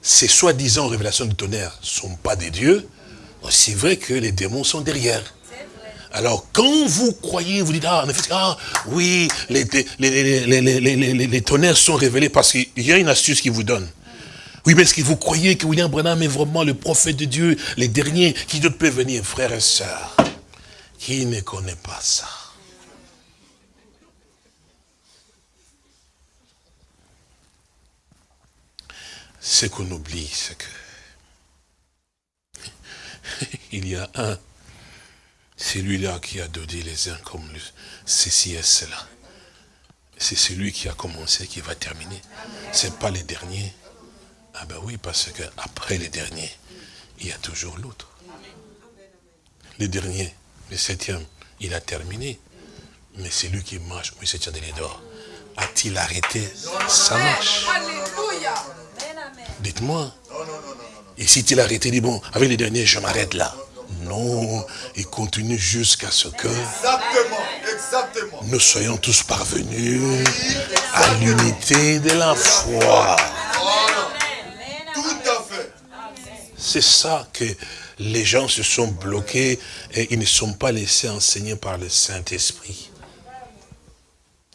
ces soi-disant révélations de tonnerre ne sont pas des dieux, aussi vrai que les démons sont derrière. Alors, quand vous croyez, vous dites, ah, ah oui, les, tonnerres sont révélés parce qu'il y a une astuce qui vous donne. Oui, mais est-ce que vous croyez que William Branham est vraiment le prophète de Dieu, les derniers, qui peut venir, frères et sœurs? Qui ne connaît pas ça? Ce qu'on oublie, c'est que il y a un c'est lui-là qui a donné les uns comme ceci et cela. C'est celui qui a commencé qui va terminer. Ce n'est pas les derniers. Ah ben oui, parce qu'après les derniers, il y a toujours l'autre. Les derniers, le septième, il a terminé. Mais c'est lui qui marche, oui, septième de d'or. A-t-il arrêté? Sa marche Dites-moi. Et si il a arrêté, dit bon, avec les derniers, je m'arrête là. Non, il continue jusqu'à ce que nous soyons tous parvenus à l'unité de la foi. C'est ça que les gens se sont bloqués et ils ne sont pas laissés enseigner par le Saint-Esprit.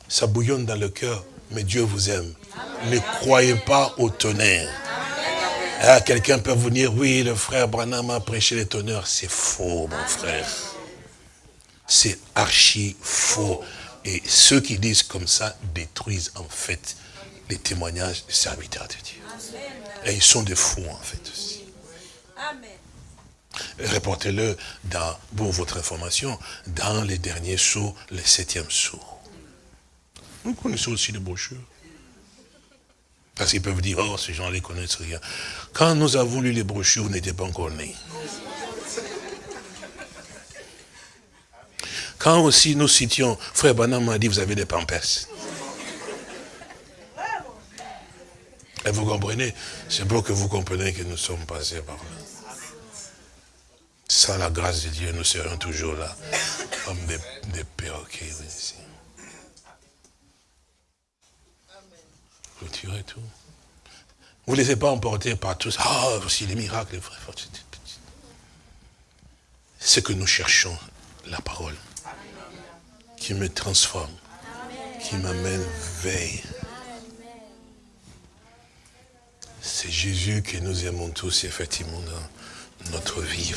Ça bouillonne dans le cœur, mais Dieu vous aime. Ne croyez pas au tonnerre. Ah, quelqu'un peut venir, oui, le frère Branham a prêché les tonnerres. C'est faux, mon frère. C'est archi faux. Et ceux qui disent comme ça détruisent en fait les témoignages des serviteurs de Dieu. Et ils sont des fous en fait aussi. Reportez-le pour votre information, dans les derniers sauts, les septièmes sauts. Nous connaissons aussi les brochures. Parce qu'ils peuvent dire, oh, ces gens ne connaissent rien. Quand nous avons lu les brochures, on n'était pas encore nés. Quand aussi nous citions, frère Banam m'a dit, vous avez des pampers. Et vous comprenez C'est pour que vous compreniez que nous sommes passés par là. Sans la grâce de Dieu, nous serions toujours là, comme des, des perroquets ici. Clôturez tout. Vous ne laissez pas emporter par tout ça. Ah, voici les miracles, frères. Ce que nous cherchons, la parole, qui me transforme, qui m'amène veille. C'est Jésus que nous aimons tous, effectivement, dans notre vie.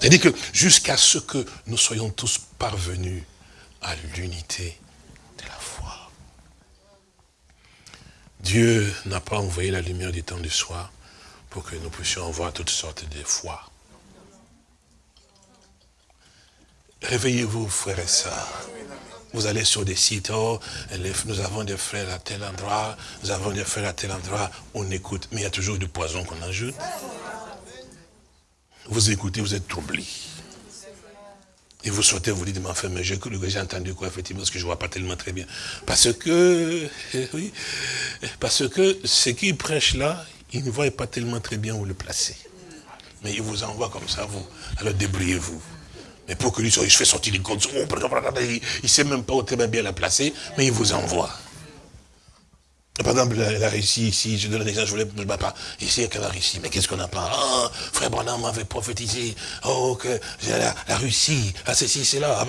C'est-à-dire que jusqu'à ce que nous soyons tous parvenus à l'unité Dieu n'a pas envoyé la lumière du temps du soir pour que nous puissions voir toutes sortes de foi. Réveillez-vous, frères et sœurs. Vous allez sur des sites, oh, nous avons des frères à tel endroit, nous avons des frères à tel endroit, on écoute, mais il y a toujours du poison qu'on ajoute. Vous écoutez, vous êtes troublé. Et vous souhaitez vous dites, mais enfin, mais j'ai j'ai entendu quoi, effectivement, parce que je ne vois pas tellement très bien. Parce que, oui, parce que ce qu'il prêche là, il ne voit pas tellement très bien où le placer. Mais il vous envoie comme ça, vous. Alors débrouillez-vous. Mais pour que lui, il fait sortir les comptes, il ne sait même pas où très bien la placer, mais il vous envoie. Par exemple, la, Russie, ici, je donne un exemple, je voulais, je pas, ici, il y a la Russie, mais qu'est-ce qu'on pas ah, Frère Branham m'avait prophétisé, oh, que la, Russie, ah, ceci, c'est là,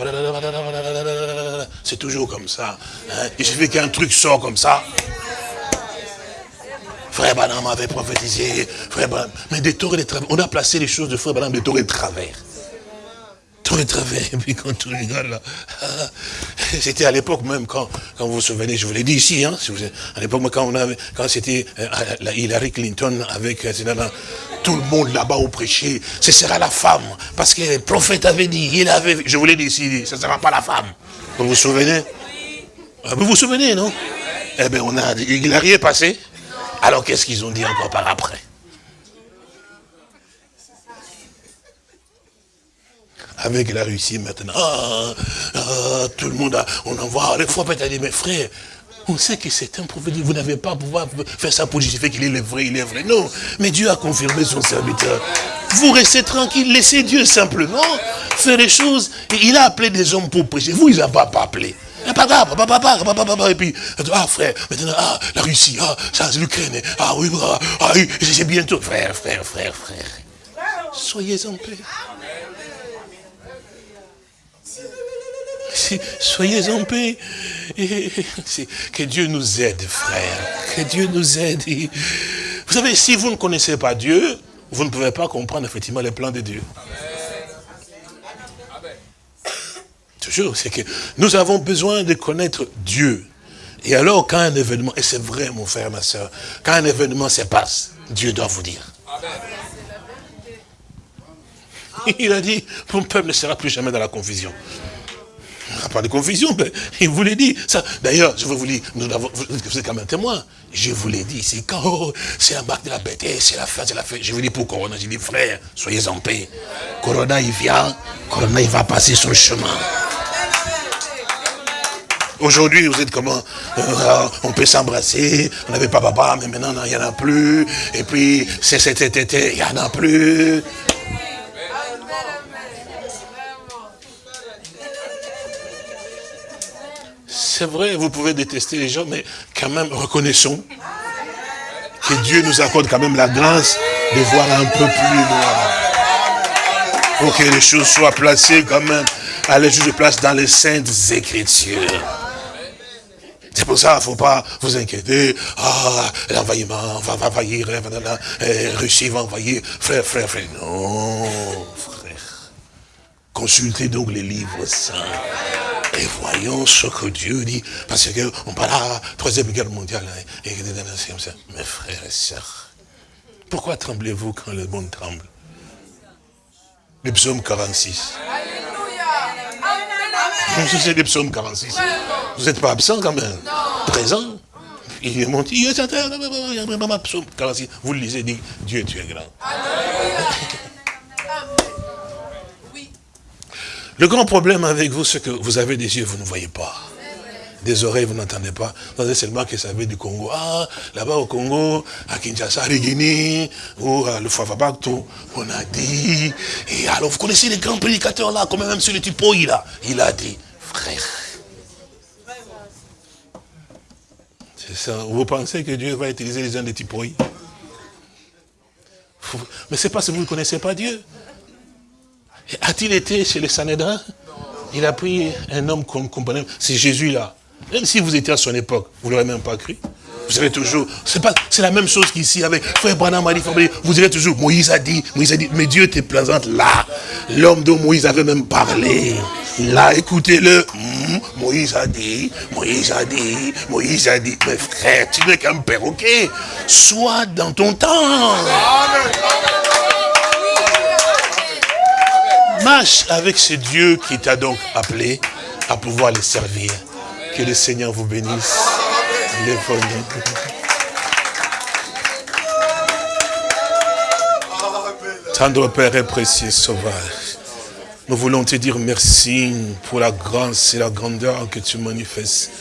c'est toujours comme ça. Hein. Il suffit qu'un truc sort comme ça. Frère Branham m'avait prophétisé, frère Branham, mais des tours et des travers, on a placé les choses de frère Branham des tours et de travers tout et puis quand tout regarde là, c'était à l'époque même, quand, quand vous vous souvenez, je vous l'ai dit ici, hein, à l'époque quand on avait, quand c'était euh, Hillary Clinton avec, euh, tout le monde là-bas au prêcher, ce sera la femme, parce que le prophète avait dit, il avait, je vous l'ai dit ici, ce ne sera pas la femme. Vous vous souvenez? Ah, Vous vous souvenez, non? Eh bien, on a, Hillary est passé, alors qu'est-ce qu'ils ont dit encore par après? Avec la Russie maintenant. Ah, ah, tout le monde, a, on envoie, les fois peut-être dit, mes frères, on sait que c'est un prophète, vous n'avez pas pouvoir faire ça pour justifier qu'il est le vrai, il est vrai. Non, mais Dieu a confirmé son serviteur. Vous restez tranquille, laissez Dieu simplement faire les choses. il a appelé des hommes pour prêcher. Vous, il n'a pas, appelé. Et puis, ah frère, maintenant, ah, la Russie, ah, ça, l'Ukraine, ah oui, ah, ah oui, c'est bientôt. Frère, frère, frère, frère. Soyez en paix. Soyez en paix. que Dieu nous aide, frère. Que Dieu nous aide. Vous savez, si vous ne connaissez pas Dieu, vous ne pouvez pas comprendre effectivement les plans de Dieu. Toujours, c'est que nous avons besoin de connaître Dieu. Et alors, quand un événement, et c'est vrai, mon frère, ma soeur, quand un événement se passe, Dieu doit vous dire. Il a dit, mon peuple ne sera plus jamais dans la confusion. Il n'y aura pas de confusion, mais il vous l'a dit. D'ailleurs, je vous dire, nous avons, vous êtes quand même témoin. Je vous l'ai dit, c'est quand oh, c'est un bac de la bête, c'est la fin, c'est la fin. Je vous dis pour Corona, j'ai dit, frère, soyez en paix. Corona, il vient, Corona, il va passer son chemin. Aujourd'hui, vous êtes comment? Euh, On peut s'embrasser, on n'avait pas papa, mais maintenant, il n'y en a plus. Et puis, c'est cet été, il n'y en a plus. C'est vrai, vous pouvez détester les gens, mais quand même, reconnaissons que Dieu nous accorde quand même la grâce de voir un peu plus loin. Pour que les choses soient placées quand même à la de place dans les saintes écritures. C'est pour ça, il ne faut pas vous inquiéter. Ah, l'envahissement va envahir, la eh, Russie va envahir. Frère, frère, frère. Non, frère. Consultez donc les livres saints. Et voyons ce que Dieu dit. Parce qu'on parle à la troisième guerre mondiale. Hein, Mes frères et sœurs, pourquoi tremblez-vous quand le monde tremble Le psaume 46. C'est le psaume 46. Vous n'êtes pas absent quand même. Présent. Il est monté, il est psaume 46. Vous le lisez, dit Dieu tu es grand. Le grand problème avec vous, c'est que vous avez des yeux, vous ne voyez pas. Des oreilles, vous n'entendez pas. Vous savez seulement que ça vient du Congo. Ah, là-bas au Congo, à Kinshasa, à Guinée, ou à le Fafabakto, on a dit. Et alors, vous connaissez les grands prédicateurs là, comme même sur le typo, il il a dit, frère. C'est ça. Vous pensez que Dieu va utiliser les gens de typoï Mais c'est parce que vous ne connaissez pas Dieu. A-t-il été chez les Sanhédrins? Il a pris un homme qu'on comprenait, c'est Jésus là. Même si vous étiez à son époque, vous ne l'aurez même pas cru. Vous savez toujours, c'est pas, c'est la même chose qu'ici avec Frère Branham a dit, vous direz toujours, Moïse a dit, Moïse a dit, mais Dieu te présente là. L'homme dont Moïse avait même parlé. Là, écoutez-le. Hmm, Moïse a dit, Moïse a dit, Moïse a dit, mais frère, tu n'es qu'un perroquet. Sois dans ton temps. Avec ce Dieu qui t'a donc appelé à pouvoir les servir. Que le Seigneur vous bénisse. Tendre Père et précieux Sauveur, nous voulons te dire merci pour la grâce et la grandeur que tu manifestes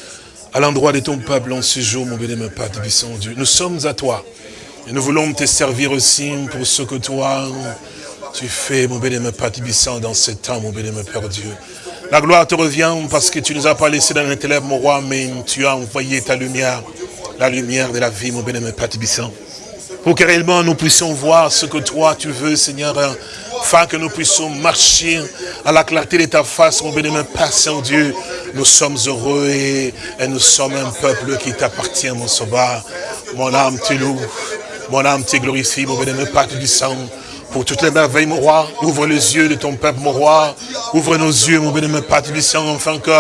à l'endroit de ton peuple en ce jour, mon bénémoine Père Dieu. Nous sommes à toi et nous voulons te servir aussi pour ce que toi, tu fais, mon bénémoine Père dans ce temps, mon bénémoine Père Dieu. La gloire te revient parce que tu nous as pas laissé dans ténèbres, mon roi, mais tu as envoyé ta lumière, la lumière de la vie, mon bénémoine Père de puissant pour que réellement nous puissions voir ce que toi tu veux, Seigneur, afin que nous puissions marcher à la clarté de ta face, mon bénémoine Père Saint-Dieu. Nous sommes heureux et, nous sommes un peuple qui t'appartient, mon sauveur. Mon âme te loue, mon âme te glorifie, mon bénémoine Père. Pour toutes les merveilles, mon roi, ouvre les yeux de ton peuple, mon roi. Ouvre nos yeux, mon bénémoine Père du sang, afin que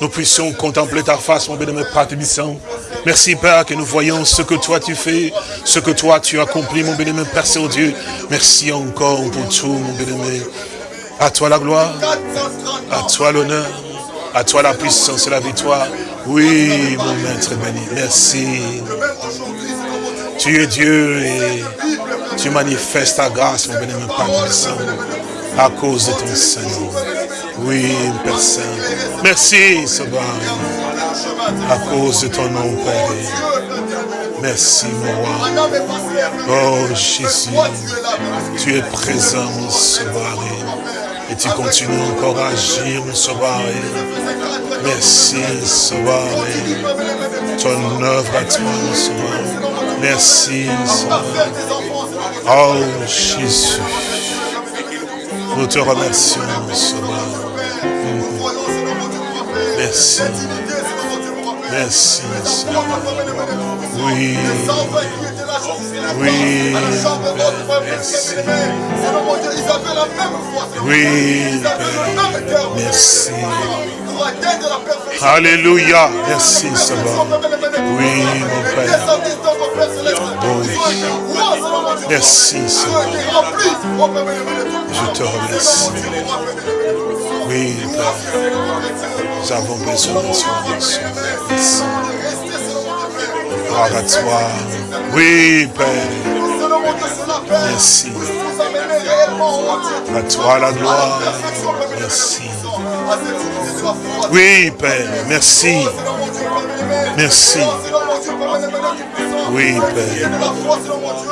nous puissions contempler ta face, mon bénémoine Père Tébissant. Merci, Père, que nous voyons ce que toi tu fais, ce que toi tu accomplis, mon bénémoine Père Saint-Dieu. Merci encore pour tout, mon bénémoine. À toi la gloire, à toi l'honneur, à toi la puissance et la victoire. Oui, mon maître béni, merci. Tu es Dieu et tu manifestes ta grâce, mon bénémoine Père Tébissant, à cause de ton Seigneur. Oui, Père Saint. Merci, Sauveur. À cause de ton nom, Père. Merci, mon roi. Oh, Jésus. Tu es présent, mon Sauveur. Et tu continues encore à agir, mon Sauveur. Merci, Sauveur. Ton œuvre à toi, mon Sauveur. Merci, Sauveur. Oh, Jésus. Nous te remercions, Sauveur. Merci. Merci, Seigneur. Oui. Oui. Merci. Oui, Alléluia. Merci, Seigneur. Oui, mon Père. Merci, Seigneur. Je te remercie. Oui, Père. Nous avons besoin de Merci. Gloire à toi. Oui, Père. Merci. À toi la gloire. Merci. Oui, Père. Merci. Merci. Oui, Père.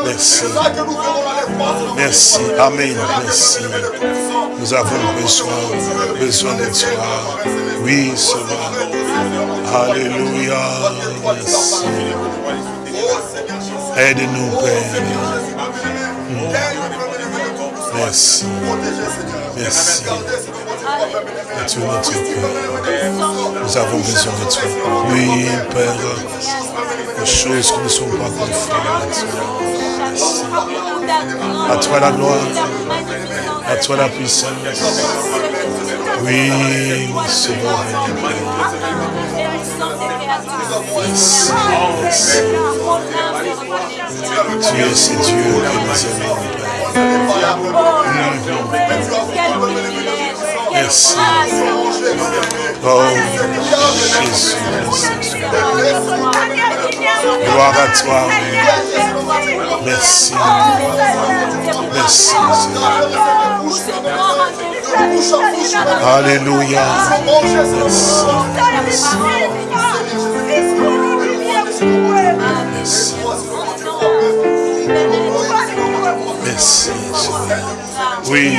Merci. Merci. Amen. Merci. Nous avons besoin, besoin de toi. Oui, Seigneur. Alléluia. Merci. Aide-nous, Père. Merci. Merci. Nous avons besoin de toi. Oui, Père. Les choses qui ne sont pas conformes. À toi la gloire. À toi la puissance. Oui, merci. Tu es ce Dieu que nous aimons, Père. Merci. Oh, Jésus, merci. Gloire à toi. Merci. Merci, Alléluia. Merci. Merci. Oui,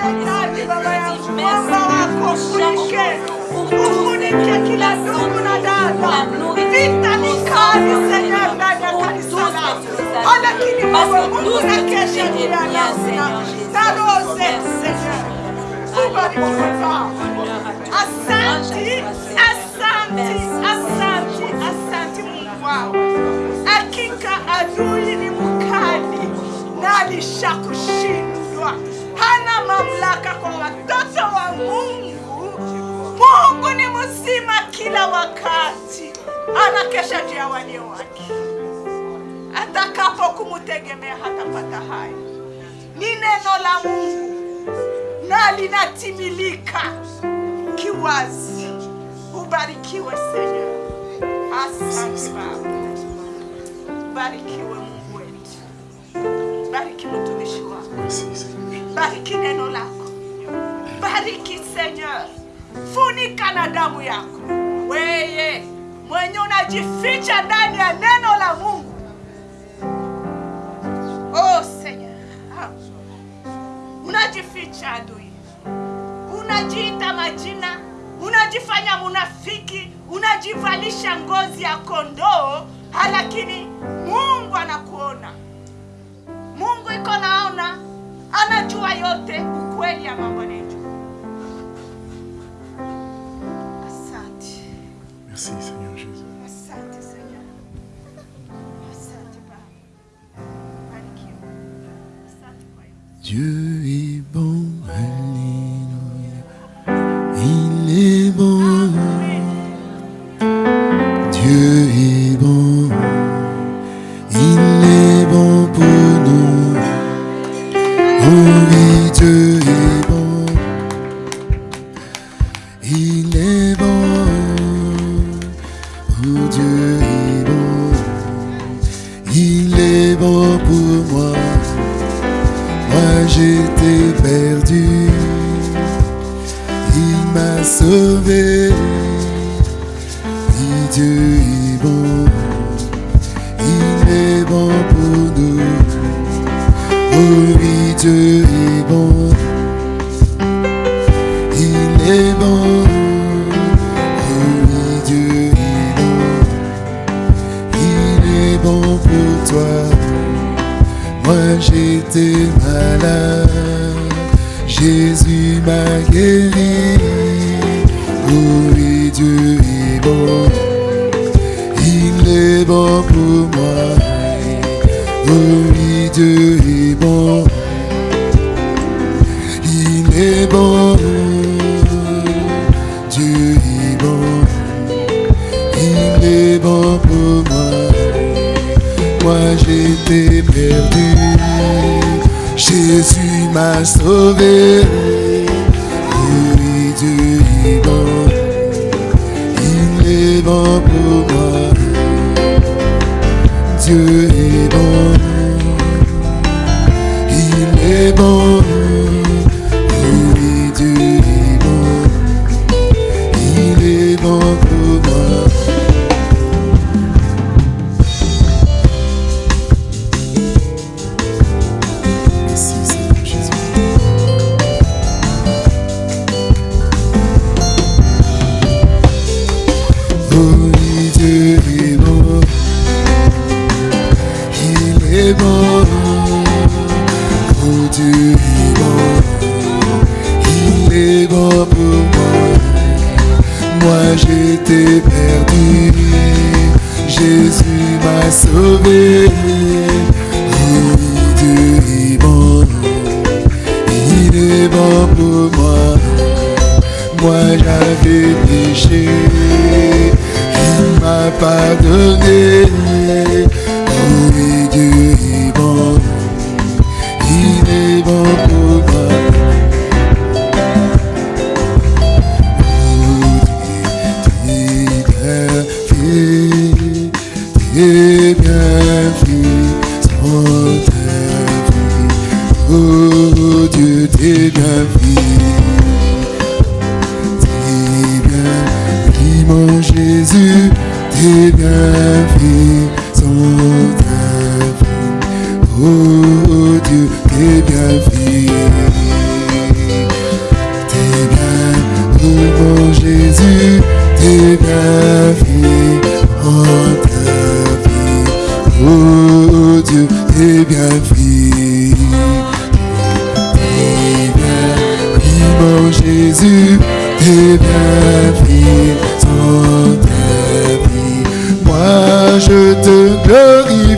merci. Asante, asante, asante, asante Mungu wangu. Hakika adui ni mkali na alishakushindwa. Mamlaka kwa watoto wa Mungu. Mungu ni mzima kila wakati, anakesha juu ya walio wake. Atakapo kumutegemea hatapata haya. Ni neno la Mungu na linatimilika kiwazi. Ubarikiwe Senyor. Asante Baba, barikiwe Mungu wetu, bariki mtumishi wako, bariki neno lako, bariki Seigneur, funika na damu yako. Weye mwenye unajificha ndani ya neno la Mungu. Oh Ah. unajificha adui, unajiita majina, unajifanya munafiki, unajivalisha ngozi ya kondoo, lakini Mungu anakuona. Mungu iko naona, anajua yote, ukweli ya mambo anayojua. Asante, Merci Seigneur Jésus. asante Senyor, asante Baba. Dieu est bon, Il est bon pour moi. Moi j'étais perdu, il m'a sauvé. Oui, Dieu Jésus m'a guéri. Oh oui, Dieu est bon, il est bon pour moi. Oui, Dieu est bon, il est bon. Dieu est bon, il est bon pour moi. Moi j'étais perdu, Jésus m'a sauvé. Moi je te glorifie,